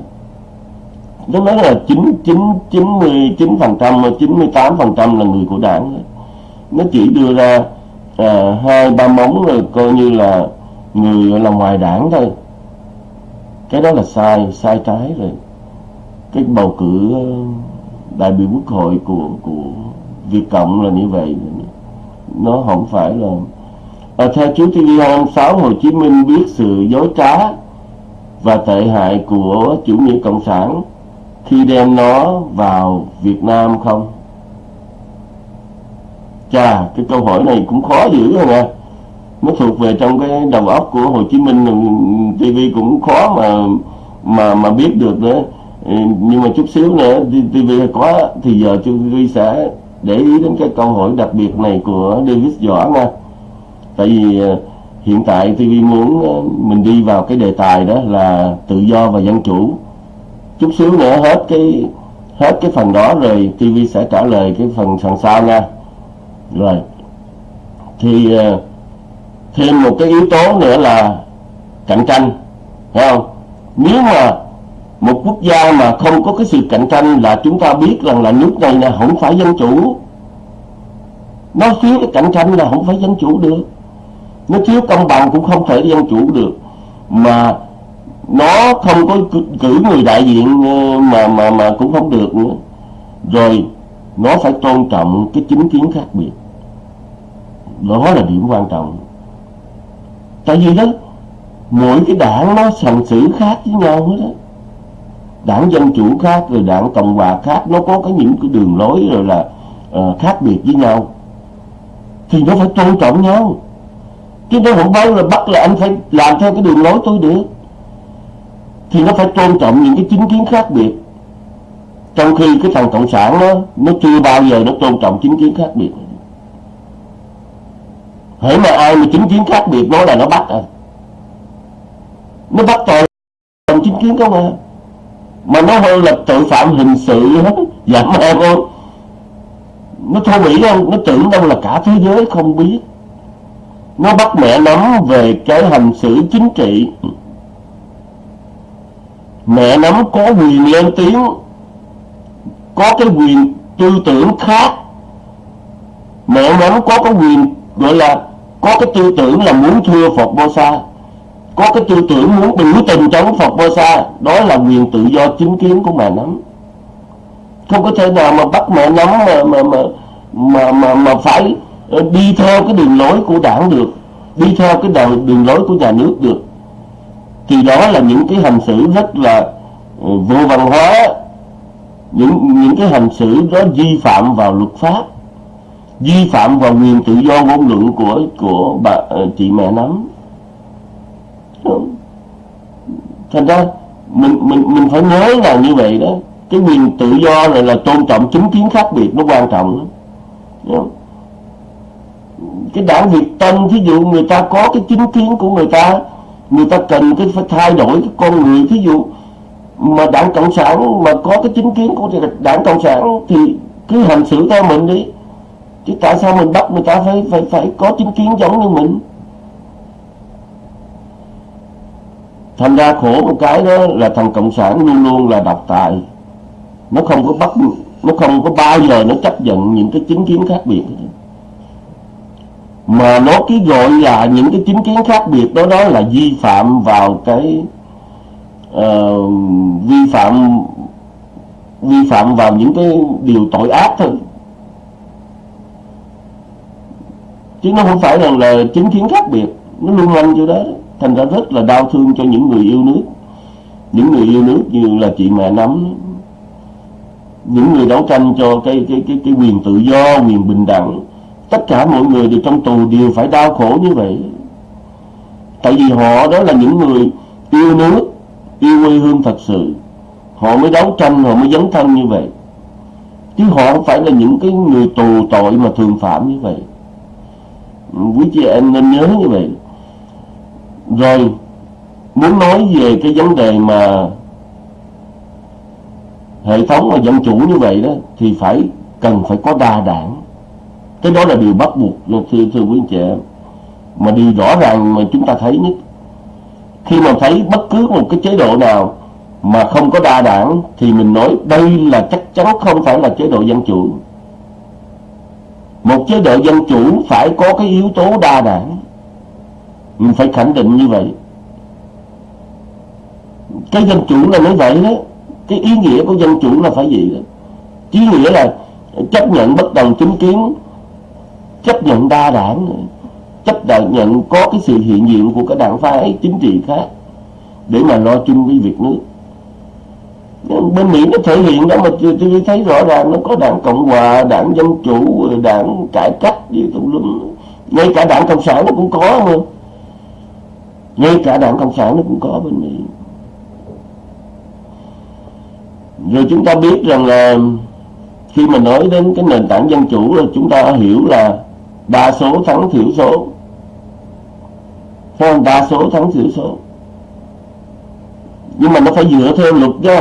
Speaker 1: Nó nói là chín chín chín mươi chín phần trăm chín mươi tám phần trăm là người của đảng nó chỉ đưa ra à, hai ba móng rồi coi như là người là ngoài đảng thôi. Cái đó là sai sai trái rồi. Cái bầu cử ờ, đại biểu quốc hội của của Việt Cộng là như vậy. Nó không phải là à, theo chú TV26 Hồ Chí Minh biết sự dối trá và tệ hại của chủ nghĩa cộng sản khi đem nó vào Việt Nam không? Chà, cái câu hỏi này cũng khó dữ rồi nè. Nó thuộc về trong cái đầu óc của Hồ Chí Minh ừ, TV cũng khó mà mà mà biết được nữa. Ừ, nhưng mà chút xíu nữa TV có thì giờ TV sẽ để ý đến cái câu hỏi đặc biệt này của David Võ nha tại vì ờ, hiện tại TV muốn ờ, mình đi vào cái đề tài đó là tự do và dân chủ. Chút xíu nữa hết cái hết cái phần đó rồi TV sẽ trả lời cái phần phần sau nha. Rồi, thì ờ, thêm một cái yếu tố nữa là cạnh tranh phải không? Nếu mà một quốc gia mà không có cái sự cạnh tranh là chúng ta biết rằng là nước này là không phải dân chủ nó thiếu cái cạnh tranh là không phải dân chủ được nó thiếu công bằng cũng không thể dân chủ được mà nó không có cử người đại diện ờ, mà mà mà cũng không được nữa. Rồi nó phải tôn trọng cái chính kiến khác biệt. Đó là điểm quan trọng. Tại vì đó mỗi cái đảng nó hành xử khác với nhau hết đó đảng dân chủ khác rồi đảng cộng hòa khác nó có cái những cái đường lối rồi là uh, khác biệt với nhau. Thì nó phải tôn trọng nhau chứ nó không bao là bắt là anh phải làm theo cái đường lối tôi được. Thì nó phải tôn trọng những cái chính kiến khác biệt. Trong khi cái thằng cộng sản nó nó chưa bao giờ nó tôn trọng chính kiến khác biệt. Hễ mà ai mà chính kiến khác biệt nói là nó bắt à. Nó bắt tội chính kiến không à. Mà nó hơn là tội phạm hình sự giảm dạ, em không nó thô bỉ không nó tưởng đâu là cả thế giới không biết nó bắt mẹ nắm về cái hành xử chính trị. Mẹ nắm có quyền lên tiếng có cái quyền tư tưởng khác. Mẹ nắm có cái quyền gọi là có cái tư tưởng là muốn thưa Phật Bồ Sa có cái tư tưởng muốn biểu tình chống Phật Bồ Sa đó là quyền tự do chính kiến của mẹ nắm không có thể nào mà bắt mẹ nắm mà mà mà mà mà, mà phải đi theo cái đường lối của đảng được đi theo cái đường, đường lối của nhà nước được. Thì đó là những cái hành xử rất là ừ, vô văn hóa. Những những cái hành xử đó vi phạm vào luật pháp vi phạm vào quyền tự do ngôn luận của của bà ờ, chị mẹ nắm. Thành ra mình mình mình phải nhớ là như vậy đó. Cái quyền tự do này là tôn trọng chính kiến khác biệt nó quan trọng lắm cái đảng Việt Tân, thí dụ người ta có cái chính kiến của người ta người ta cần cái phải thay đổi cái con người. Thí dụ mà đảng cộng sản mà có cái chính kiến của đảng cộng sản thì cứ hành xử theo mình đi. Chứ tại sao mình bắt người ta phải phải phải có chính kiến giống như mình? Thành ra khổ một cái đó là thằng cộng sản luôn luôn là độc tài. Nó không có bắt, nó không có bao giờ nó chấp nhận những cái chính kiến khác biệt mà nó cứ gọi là những cái chính kiến khác biệt đó đó là vi phạm vào cái uh, vi phạm vi phạm vào những cái điều tội ác thôi. Chứ nó không phải là, là chính kiến khác biệt nó luôn luôn cho đó thành ra rất là đau thương cho những người yêu nước. Những người yêu nước như là chị mẹ nắm những người đấu tranh cho cái cái cái cái quyền tự do quyền bình đẳng tất cả mọi người đều trong tù đều phải đau khổ như vậy. Tại vì họ đó là những người yêu nước, yêu quê hương thật sự. Họ mới đấu tranh, họ mới dấn thân như vậy. Chứ họ không phải là những cái người tù tội mà thường phạm như vậy. Quý chị em nên nhớ như vậy. Rồi, muốn nói về cái vấn đề mà hệ thống mà dân chủ như vậy đó, thì phải cần phải có đa đảng cái đó là điều bắt buộc thưa thưa quý anh chị em. Mà điều rõ ràng mà chúng ta thấy nhất, khi mà thấy bất cứ một cái chế độ nào mà không có đa đảng, thì mình nói đây là chắc chắn không phải là chế độ dân chủ. Một chế độ dân chủ phải có cái yếu tố đa đảng. Mình phải khẳng định như vậy. Cái dân chủ là nói vậy đó. Cái ý nghĩa của dân chủ là phải gì đó. Ý nghĩa là chấp nhận bất đồng chính kiến chấp nhận đa đảng chấp nhận có cái sự hiện diện của các đảng phái chính trị khác để mà lo chung với việc nước. Bên Mỹ nó thể hiện đó mà tôi thấy rõ ràng nó có đảng Cộng Hòa, đảng Dân Chủ, đảng Cải Cách gì tùm lum ngay cả đảng Cộng sản nó cũng có mà. Ngay cả đảng Cộng sản nó cũng có bên Mỹ. Rồi chúng ta biết rằng là khi mà nói đến cái nền tảng dân chủ là chúng ta hiểu là đa số thắng thiểu số. Không? Đa số thắng thiểu số. Nhưng mà nó phải dựa theo luật đó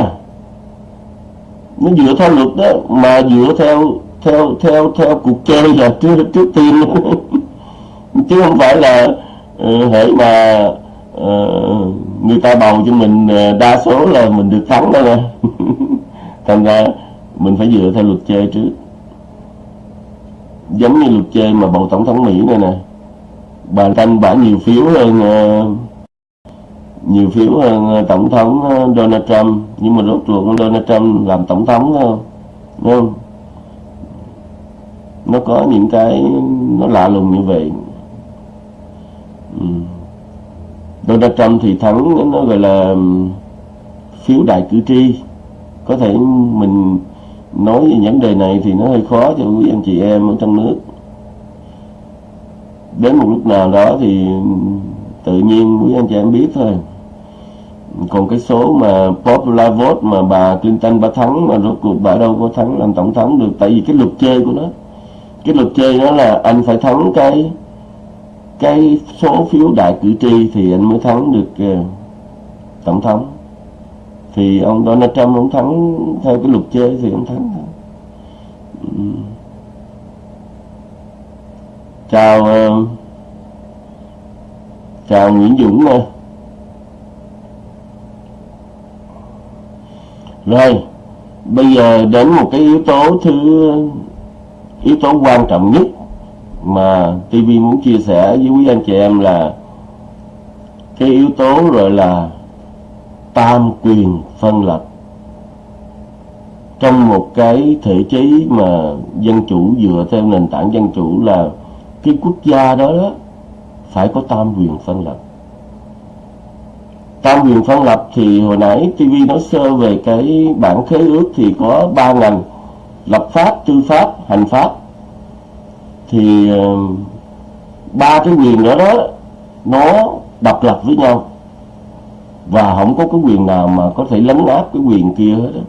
Speaker 1: nó dựa theo luật đó mà dựa theo theo theo theo cuộc chơi là trước trước tiên. Chứ không phải là uh, mà uh, người ta bầu cho mình uh, đa số là mình được thắng đó nè thành ra mình phải dựa theo luật chơi trước giống như luật chơi mà bầu tổng thống mỹ này nè. Bà tranh bả nhiều phiếu hơn ờ, nhiều phiếu hơn ờ, tổng thống ờ, Donald Trump. Nhưng mà rốt cuộc Donald Trump làm tổng thống không đúng không? Nó có những cái nó lạ lùng như vậy. Donald Trump thì thắng, nó gọi là phiếu đại cử tri. Có thể mình nói về vấn đề này thì nó hơi khó cho quý anh chị em ở trong nước. Đến một lúc nào đó thì tự nhiên quý anh chị em biết thôi. Còn cái số mà popular vote mà bà Clinton bà thắng mà rốt cuộc bà đâu có thắng làm tổng thống được. Tại vì cái luật chơi của nó cái luật chơi đó là anh phải thắng cái cái số phiếu đại cử tri thì anh mới thắng được uh, tổng thống thì ông Donald Trump ông thắng theo cái luật chơi thì ông thắng thôi. Ừ. Chào uh, chào Nguyễn Dũng nè Rồi, bây giờ đến một cái yếu tố thứ yếu tố quan trọng nhất mà TV muốn chia sẻ với quý anh chị em là cái yếu tố rồi là tam quyền phân lập. Trong một cái thể chế mà dân chủ dựa theo nền tảng dân chủ là cái quốc gia đó, đó phải có tam quyền phân lập. Tam quyền phân lập thì hồi nãy TV nói sơ về cái bản khế ước thì có ba ngành lập pháp tư pháp hành pháp. Thì ờ, ba cái quyền đó đó nó độc lập với nhau và không có cái quyền nào mà có thể lấn áp cái quyền kia hết đó.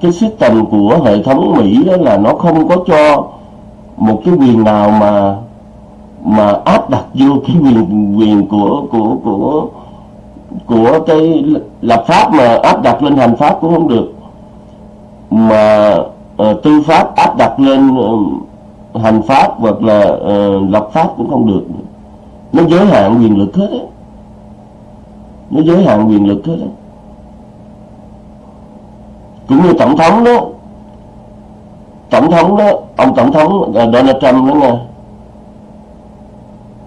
Speaker 1: cái system của hệ thống Mỹ đó là nó không có cho một cái quyền nào mà mà áp đặt vô cái quyền quyền của của của của cái lập pháp mà áp đặt lên hành pháp cũng không được mà uh, tư pháp áp đặt lên uh, hành pháp hoặc là uh, lập pháp cũng không được nó giới hạn quyền lực hết ấy nó giới hạn quyền lực hết ấy. cũng như tổng thống đó. Tổng thống đó, ông tổng thống Donald Trump đó nha.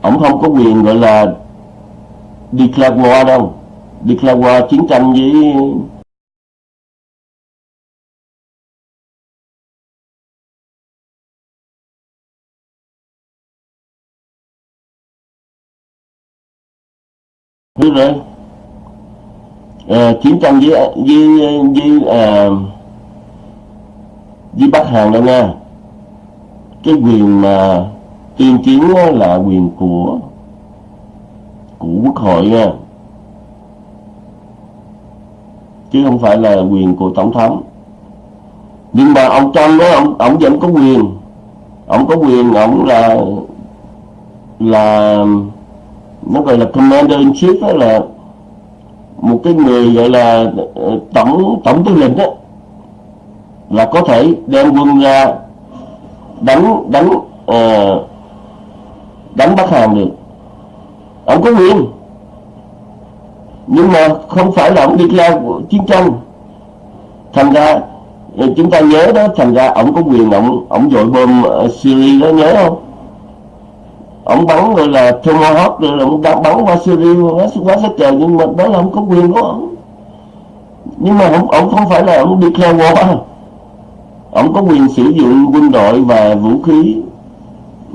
Speaker 1: Ông không có quyền gọi là declare war đâu. Declare war chiến tranh với Đúng rồi à, chiến tranh với với với à, với Bắc Hàn đâu nha. Cái quyền mà tuyên chiến là quyền của của quốc hội nha. Chứ không phải là quyền của tổng thống. Nhưng mà ông Trump đó ông ông vẫn có quyền. Ông có quyền ông là là nó gọi là commander in chief đó là một cái người gọi là ờ, tổng tổng tư lệnh đó là có thể đem quân ra đánh đánh uh, đánh Bắc Hàn được. Ông có quyền nhưng mà không phải là ông đi ra chiến tranh. Thành ra ờ, chúng ta nhớ đó thành ra ông có quyền ông ông dội bom Syria đó nhớ không? Ông bắn rồi là Tomahawk rồi ông đã bắn qua Syria quá quá sát trời nhưng mà đó là không có quyền của ông nhưng mà ông, ông không phải là ông theo war ông có quyền sử dụng quân đội và vũ khí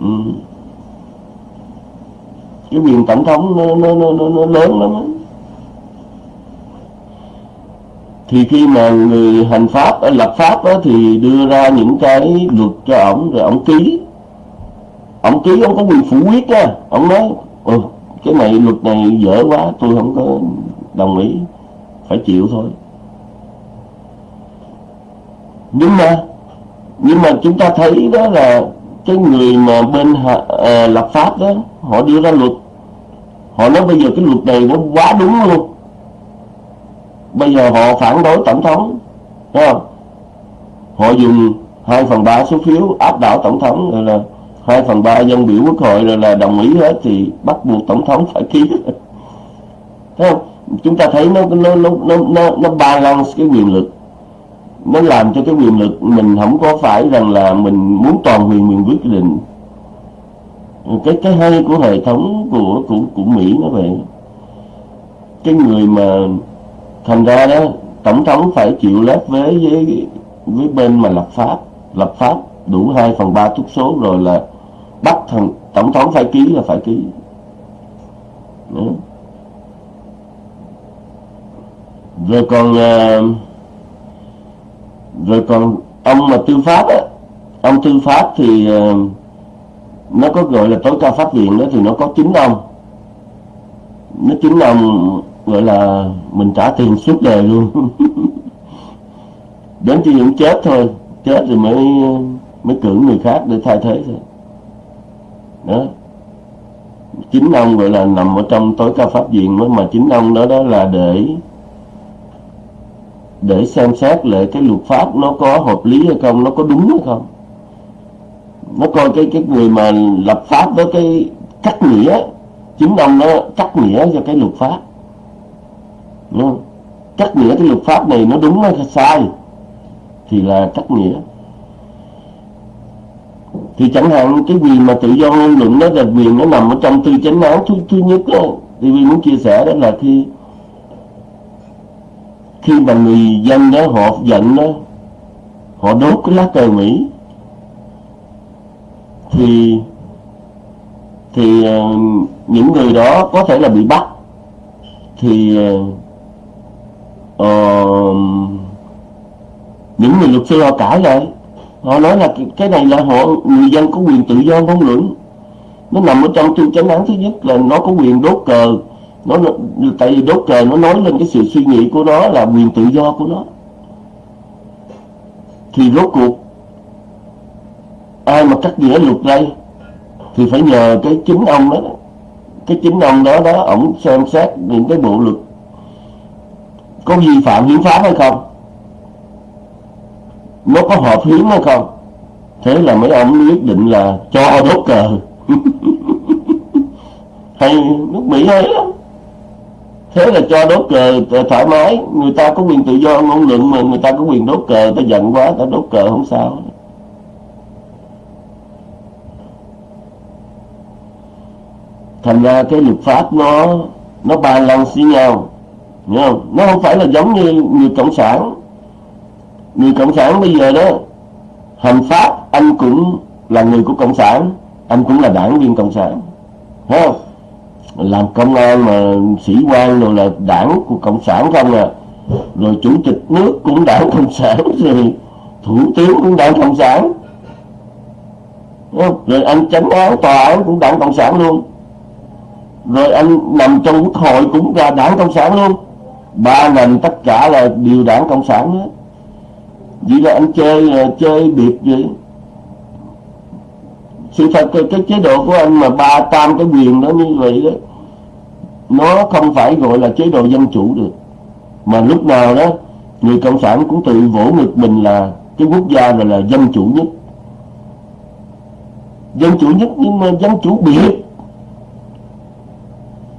Speaker 1: ừ. cái quyền tổng thống nó, nó, nó, nó, nó lớn lắm ấy. thì khi mà người hành pháp à, lập pháp đó, thì đưa ra những cái luật cho ổng rồi ổng ký ông ký ông có quyền phủ quyết á. Ông nói ừ, cái này luật này dở quá tôi không có đồng ý phải chịu thôi. Nhưng mà nhưng mà chúng ta thấy đó là cái người mà bên à, lập pháp đó họ đưa ra luật. Họ nói bây giờ cái luật này nó quá đúng luôn. Bây giờ họ phản đối tổng thống thấy không? Họ dùng 2 phần ba số phiếu áp đảo tổng thống rồi là 2 phần ba dân biểu quốc hội rồi là đồng ý hết thì bắt buộc tổng thống phải ký. Thấy không? Chúng ta thấy nó nó nó nó nó, nó balance cái quyền lực. Nó làm cho cái quyền lực mình không có phải rằng là mình muốn toàn quyền mình quyết định. Cái cái hay của hệ thống của của của Mỹ nó vậy. Cái người mà thành ra đó tổng thống phải chịu lép với với với bên mà lập pháp lập pháp đủ 2 phần ba túc số rồi là bắt thằng tổng thống phải ký là phải ký. Đó. rồi còn à, rồi còn ông mà tư pháp á, ông tư pháp thì à, nó có gọi là tối cao pháp viện đó thì nó có chín ông. Nó chín ông gọi là mình trả tiền suốt đời luôn. Đến khi những chết thôi, chết rồi mới mới cử người khác để thay thế thôi. Đó. Chính ông gọi là nằm ở trong tối cao pháp viện đó, mà chính ông đó đó là để để xem xét lại cái luật pháp nó có hợp lý hay không nó có đúng hay không. Nó coi cái cái người mà lập pháp với cái cắt nghĩa chính ông nó cắt nghĩa cho cái luật pháp. Đúng không? cắt nghĩa cái luật pháp này nó đúng hay sai thì là cắt nghĩa thì chẳng hạn cái gì mà tự do ngôn luận đó là quyền nó nằm ở trong tư chánh án thứ, thứ nhất đó, thì vì muốn chia sẻ đó là khi khi mà người dân đó họ giận đó họ đốt cái lá cờ Mỹ thì thì uh, những người đó có thể là bị bắt. Thì uh, những người luật sư họ cãi lại họ nói là cái này là họ người dân có quyền tự do ngôn luận. Nó nằm ở trong tư chánh án thứ nhất là nó có quyền đốt cờ. Nó, nó tại vì đốt cờ nó nói lên cái sự suy nghĩ của nó là quyền tự do của nó. Thì rốt cuộc ai mà cắt nghĩa luật đây? Thì phải nhờ cái chính ông đó. Cái chính ông đó đó ổng xem xét những cái bộ luật. Có vi phạm hiến pháp hay không? Nó có hợp hiến hay không? Thế là mấy ông quyết định là cho đốt cờ. Hay nước mỹ hay lắm thế là cho đốt cờ thoải mái. Người ta có quyền tự do ngôn luận mà người ta có quyền đốt cờ ta giận quá ta đốt cờ không sao. Thành ra cái luật pháp nó nó ba lần xi nhau. Hiểu không? Nó không phải là giống như người cộng sản người cộng sản bây giờ đó, hành pháp, anh cũng là người của cộng sản, anh cũng là đảng viên cộng sản. Hiểu không? Làm công an mà sĩ quan rồi là đảng của cộng sản không à. Rồi chủ tịch nước cũng đảng cộng sản, rồi thủ tướng cũng đảng cộng sản. Rồi anh chánh án, tòa án cũng đảng cộng sản luôn. Rồi anh nằm trong quốc hội cũng là đảng cộng sản luôn. Ba ngành tất cả là đều đảng cộng sản hết vậy là anh chơi ờ, chơi biệt vậy sự thật cái, cái chế độ của anh mà ba tam cái quyền đó như vậy đó nó không phải gọi là chế độ dân chủ được. Mà lúc nào đó người cộng sản cũng tự vỗ ngực mình là cái quốc gia rồi là dân chủ nhất. Dân chủ nhất nhưng mà dân chủ biệt.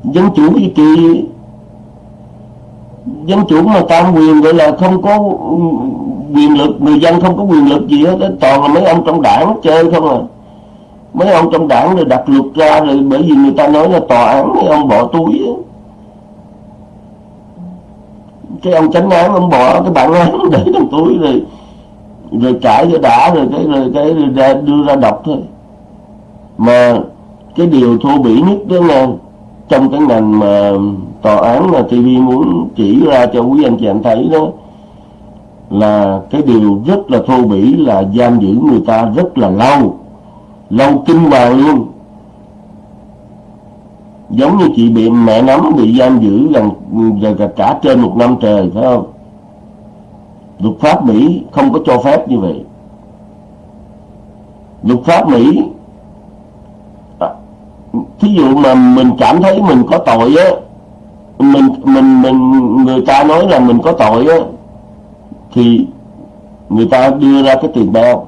Speaker 1: Dân chủ gì kỳ. Dân chủ mà tam quyền gọi là không có quyền lực người dân không có quyền lực gì hết toàn là mấy ông trong đảng chơi không à. Mấy ông trong đảng rồi đặt luật ra rồi bởi vì người ta nói là tòa án mấy ông bỏ túi cái ông tránh án ông bỏ cái bản án để trong túi rồi rồi trải cho đã rồi cái rồi cái rồi ra, đưa ra đọc thôi. Mà cái điều thô bỉ nhất đó là trong cái ngành mà tòa án mà TV muốn chỉ ra cho quý anh chị em thấy đó là cái điều rất là thô bỉ là giam giữ người ta rất là lâu lâu kinh hoàng luôn. Giống như chị bị mẹ nắm bị giam giữ gần, gần cả trên một năm trời phải không? Luật pháp Mỹ không có cho phép như vậy. Luật pháp Mỹ à, thí dụ mà mình cảm thấy mình có tội á mình mình mình người ta nói là mình có tội á thì người ta đưa ra cái tiền bao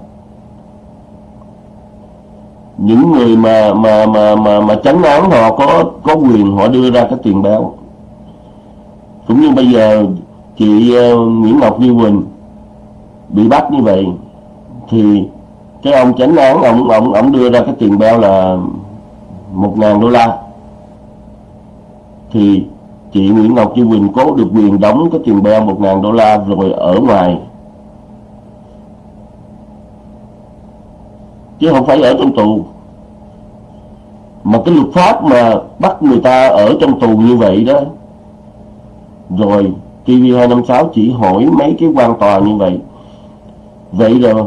Speaker 1: những người mà mà mà mà mà chấn án họ có có quyền họ đưa ra cái tiền bao cũng như bây giờ chị uh, Nguyễn Ngọc Như Quỳnh bị bắt như vậy thì cái ông chánh án ông ông ông đưa ra cái tiền bao là một ngàn đô la. Thì chị Nguyễn Ngọc Như Quỳnh có được quyền đóng cái tiền béo một ngàn đô la rồi ở ngoài. Chứ không phải ở trong tù. Mà cái luật pháp mà bắt người ta ở trong tù như vậy đó, rồi TV256 chỉ hỏi mấy cái quan tòa như vậy. Vậy rồi,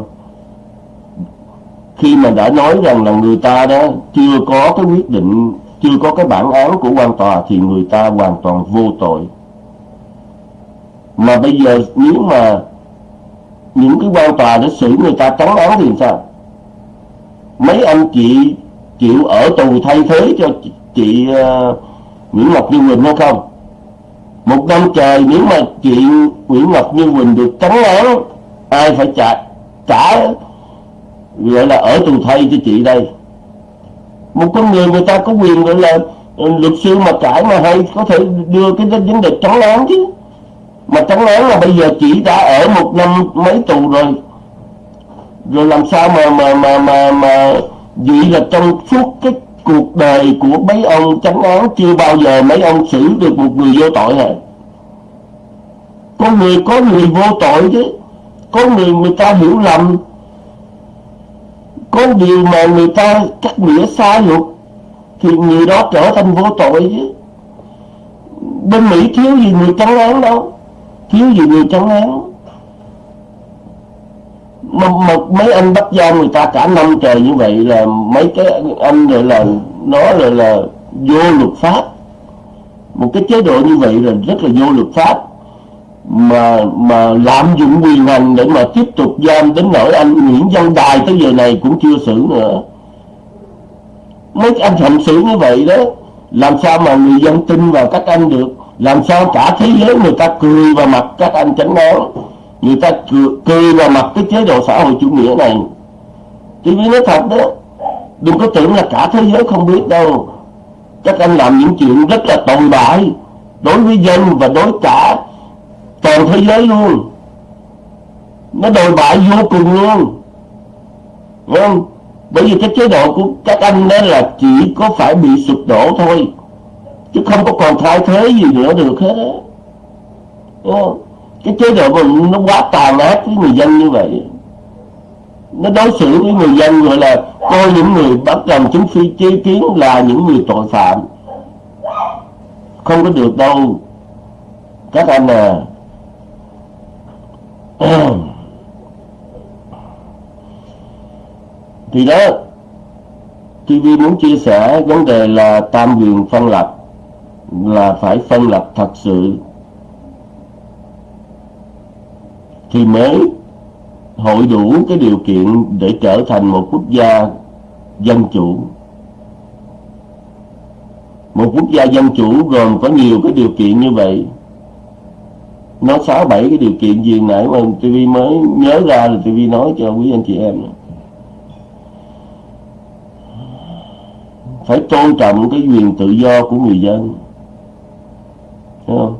Speaker 1: khi mà đã nói rằng là người ta đó chưa có cái quyết định chưa có cái bản án của quan tòa thì người ta hoàn toàn vô tội. Mà bây giờ nếu mà những cái quan tòa đã xử người ta trắng án thì sao? Mấy anh chị chịu ở tù thay thế cho chị, chị uh, Nguyễn Ngọc Như Quỳnh hay không? Một năm trời nếu mà chị Nguyễn Ngọc Như Quỳnh được trắng án ai phải trả trả gọi là ở tù thay cho chị đây? Một con người người ta có quyền, gọi là ừ, luật sư mà cãi mà hay, có thể đưa cái vấn đề trắng án chứ. Mà trắng án là bây giờ chỉ đã ở một năm mấy tù rồi. Rồi làm sao mà mà mà mà mà vậy là trong suốt cái cuộc đời của mấy ông trắng án chưa bao giờ mấy ông xử được một người vô tội hả? Có người có người vô tội chứ. Có người người ta hiểu lầm có điều mà người ta cắt nghĩa sai luật thì người đó trở thành vô tội chứ. Bên Mỹ thiếu gì người trắng án đâu thiếu gì người trắng án. Mà, mà mấy anh bắt giam người ta cả năm trời như vậy là mấy cái anh gọi là nó là là vô luật pháp. Một cái chế độ như vậy là rất là vô luật pháp mà mà lạm dụng quyền hành để mà tiếp tục giam đến nỗi anh Nguyễn Văn Đài tới giờ này cũng chưa xử nữa. Mấy anh hành xử như vậy đó làm sao mà người dân tin vào các anh được? Làm sao cả thế giới người ta cười vào mặt các anh chánh án? Người ta cười, cười vào mặt cái chế độ xã hội chủ nghĩa này. Tôi biết nói thật đó đừng có tưởng là cả thế giới không biết đâu. Các anh làm những chuyện rất là tồi bại đối với dân và đối cả toàn thế giới luôn. Nó đồi bại vô cùng luôn. Đúng không? bởi vì cái chế độ của các anh đó là chỉ có phải bị sụp đổ thôi. Chứ không có còn thay thế gì nữa được hết á. Cái chế độ mình nó quá tàn ác với người dân như vậy, nó đối xử với người dân gọi là coi những người bắt làm chứng phi chế kiến là những người tội phạm. Không có được đâu. Các anh à thì đó TV muốn chia sẻ vấn đề là tam quyền phân lập là phải phân lập thật sự. Thì mới hội đủ cái điều kiện để trở thành một quốc gia dân chủ. Một quốc gia dân chủ gồm có nhiều cái điều kiện như vậy nó sáu bảy cái điều kiện gì nãy mà TV mới nhớ ra là TV nói cho quý anh chị em phải tôn trọng cái quyền tự do của người dân Thấy không?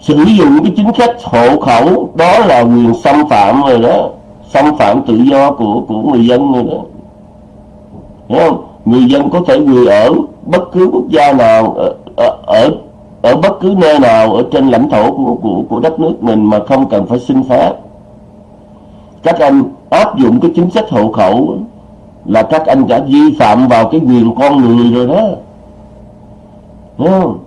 Speaker 1: sử dụng cái chính sách hộ khẩu đó là quyền xâm phạm rồi đó xâm phạm tự do của của người dân rồi đó Thấy không? người dân có thể người ở bất cứ quốc gia nào ở, ở, ở ở bất cứ nơi nào ở trên lãnh thổ của, của, của đất nước mình mà không cần phải xin phép các anh áp dụng cái chính sách hộ khẩu là các anh đã vi phạm vào cái quyền con người rồi đó đúng không?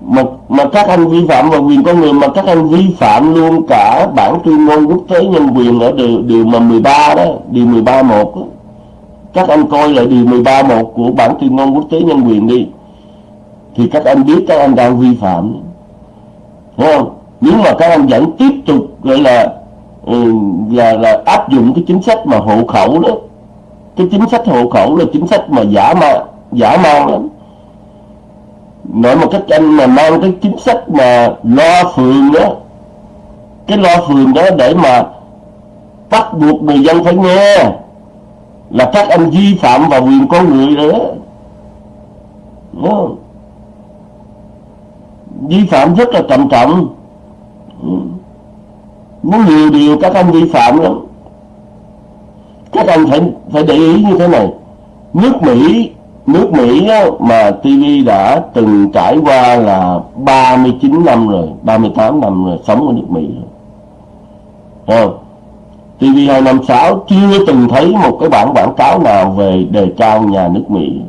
Speaker 1: mà mà các anh vi phạm vào quyền con người mà các anh vi phạm luôn cả bản tuyên ngôn quốc tế nhân quyền ở điều điều mà 13 đó điều 13 một đó. các anh coi lại điều 13 một của bản tuyên ngôn quốc tế nhân quyền đi thì các anh biết các anh đang vi phạm. Đúng không? Nếu mà các anh vẫn tiếp tục gọi là ừ, là là áp dụng cái chính sách mà hộ khẩu đó, cái chính sách hộ khẩu là chính sách mà giả ma, giả man lắm. Nói một cách anh mà mang cái chính sách mà lo phường đó, cái lo phường đó để mà bắt buộc người dân phải nghe là các anh vi phạm vào quyền con người nữa. Đó Đúng không? Vi phạm rất là trầm trọng. Ừ. Muốn nhiều điều các anh vi phạm lắm. Các anh phải phải để ý như thế này. Nước Mỹ nước Mỹ á, mà TV đã từng trải qua là 39 năm rồi 38 năm rồi sống ở nước Mỹ rồi. Không? TV 256 chưa từng thấy một cái bản quảng cáo nào về đề cao nhà nước Mỹ.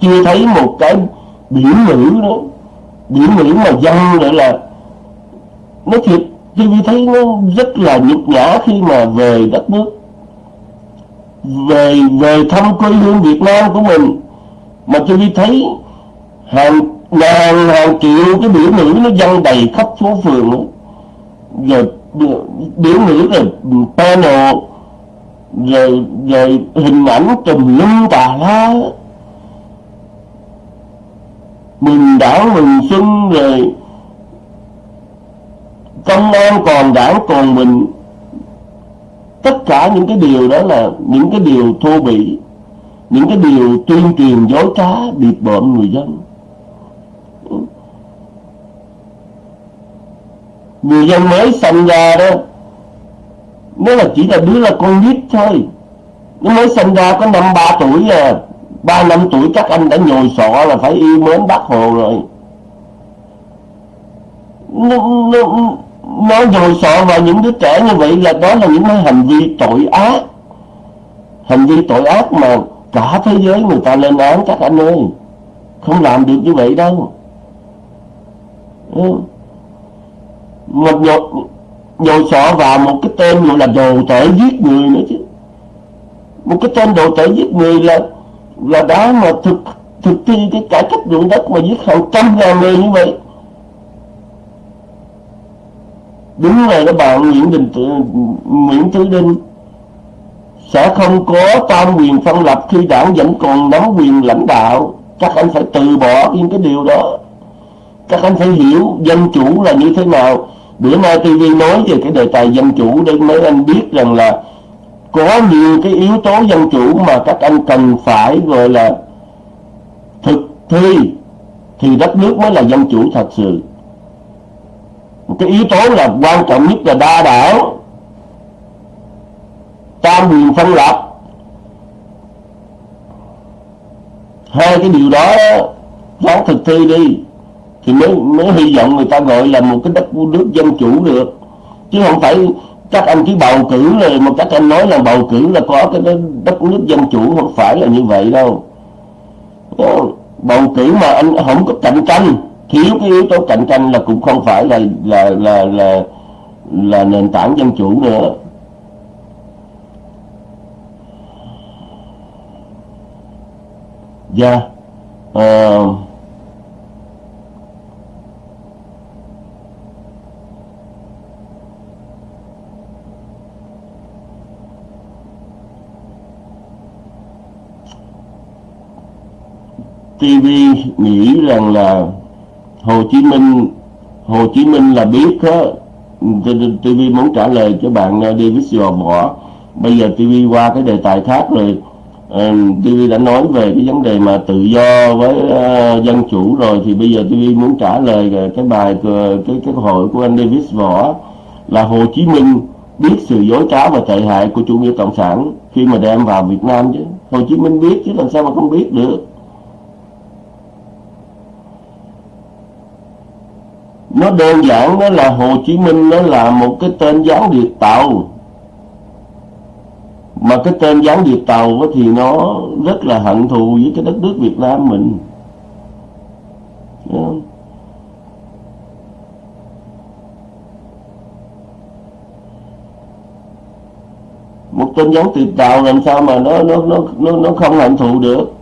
Speaker 1: Chưa thấy một cái biểu ngữ đó biểu ngữ mà dân nữa là nó thiệt. TV thấy nó rất là nhục nhã khi mà về đất nước, về về thăm quê hương Việt Nam của mình. Mà tôi đi thấy hàng ngàn, hàng triệu cái biểu nữ nó dâng đầy khắp phố phường rồi, biểu nữ rồi panel, rồi rồi hình ảnh trùm lum tà la mừng đảo mừng xuân rồi công an còn đảng còn mình. Tất cả những cái điều đó là những cái điều thô bỉ, những cái điều tuyên truyền dối trá bịp bợm người dân. Người dân mới sinh ra đó, nó là chỉ là đứa là con nít thôi. Nó mới sinh ra có năm ba tuổi à ba năm tuổi các anh đã nhồi sọ là phải yêu mến bác hồ rồi. Nó, nó, nó nhồi sọ vào những đứa trẻ như vậy là đó là những cái hành vi tội ác. Hành vi tội ác mà cả thế giới người ta lên án các anh ơi. Không làm được như vậy đâu. Ừ. Một nhồi, nhồi sọ vào một cái tên gọi là đồ tể giết người nữa chứ. Một cái tên đồ tể giết người là là đã mà thực thực thi cái cải cách ruộng đất mà giết hàng trăm ngàn người như vậy. Đúng là các bạn Nguyễn Đình Nguyễn Tứ Đinh sẽ không có tam quyền phân lập khi đảng vẫn còn nắm quyền lãnh đạo. Các anh phải từ bỏ những cái điều đó. Các anh phải hiểu dân chủ là như thế nào. Bữa nay TV nói về cái đề tài dân chủ để mấy anh biết rằng là có nhiều cái yếu tố dân chủ mà các anh cần phải, gọi là, thực thi thì đất nước mới là dân chủ thật sự. Một cái yếu tố là quan trọng nhất là đa đảng, tam quyền phân lập. Hai cái điều đó ráng thực thi đi thì mới mới hy vọng người ta gọi là một cái đất nước dân chủ được. Chứ không phải các anh chỉ bầu cử là mà các anh nói là bầu cử là có cái đất nước dân chủ không phải là như vậy đâu ờ, bầu cử mà anh không có cạnh tranh thiếu cái yếu tố cạnh tranh là cũng không phải là là là là là nền tảng dân chủ nữa dạ yeah. uh, TV nghĩ rằng là Hồ Chí Minh Hồ Chí Minh là biết á TV muốn trả lời cho bạn uh, David Dò Võ bây giờ TV qua cái đề tài khác rồi. Uh, TV đã nói về cái vấn đề mà tự do với uh, dân chủ rồi thì bây giờ TV muốn trả lời cái bài cái cái hội của anh David Võ là Hồ Chí Minh biết sự dối trá và tệ hại của chủ nghĩa cộng sản khi mà đem vào Việt Nam chứ? Hồ Chí Minh biết chứ làm sao mà không biết được? Nó đơn giản đó là Hồ Chí Minh, nó là một cái tên gián điệp tàu. Mà cái tên gián điệp tàu thì nó rất là hận thù với cái đất nước Việt Nam mình. Một tên gián điệp tàu làm sao mà nó nó nó nó nó không hận thù được?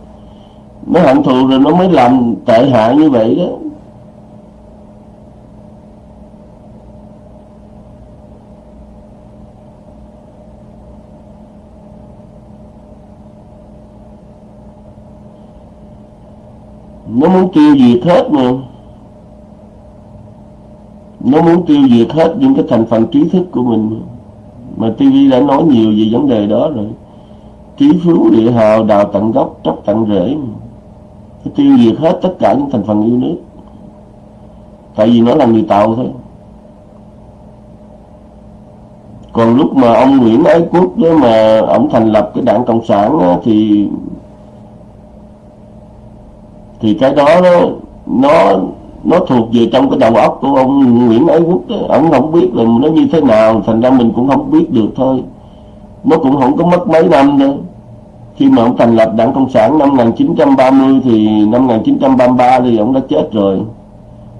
Speaker 1: Nó hận thù rồi nó mới làm tệ hại như vậy đó. Nó muốn tiêu diệt hết mà. Nó muốn tiêu diệt hết những cái thành phần trí thức của mình. Mà TV đã nói nhiều về vấn đề đó rồi. Trí phú địa hào đào tận gốc tróc tận rễ nó tiêu diệt hết tất cả những thành phần yêu nước. Tại vì nó là người tạo thôi. Còn lúc mà ông Nguyễn Ái Quốc đó mà ông thành lập cái đảng cộng sản đó, thì thì cái đó nó nó nó thuộc về trong cái đầu óc của ông Nguyễn Ái Quốc đó. ông không biết là nó như thế nào, thành ra mình cũng không biết được thôi. Nó cũng không có mất mấy năm nữa. Khi mà ông thành lập đảng cộng sản năm 1930 thì năm 1933 thì ông đã chết rồi.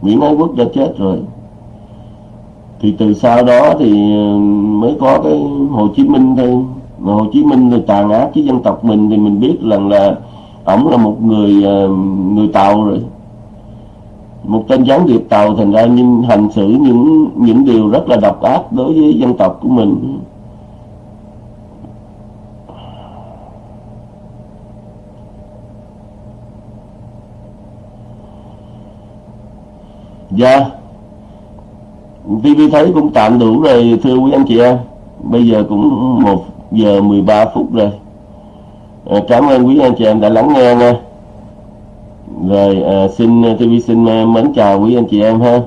Speaker 1: Nguyễn Ái Quốc đã chết rồi. Thì từ sau đó thì ờ, mới có cái Hồ Chí Minh thôi. Mà Hồ Chí Minh thì tàn ác với dân tộc mình thì mình biết rằng là ổng là một người ờ, người tàu rồi. Một tên gián điệp tàu, thành ra nhưng hành xử những những điều rất là độc ác đối với dân tộc của mình. Dạ. TV thấy cũng tạm đủ rồi, thưa quý anh chị em. Bây giờ cũng một giờ 13 phút rồi à, cảm ơn quý anh chị em đã lắng nghe nha. Rồi à, xin ờ, TV xin mến chào quý anh chị em ha.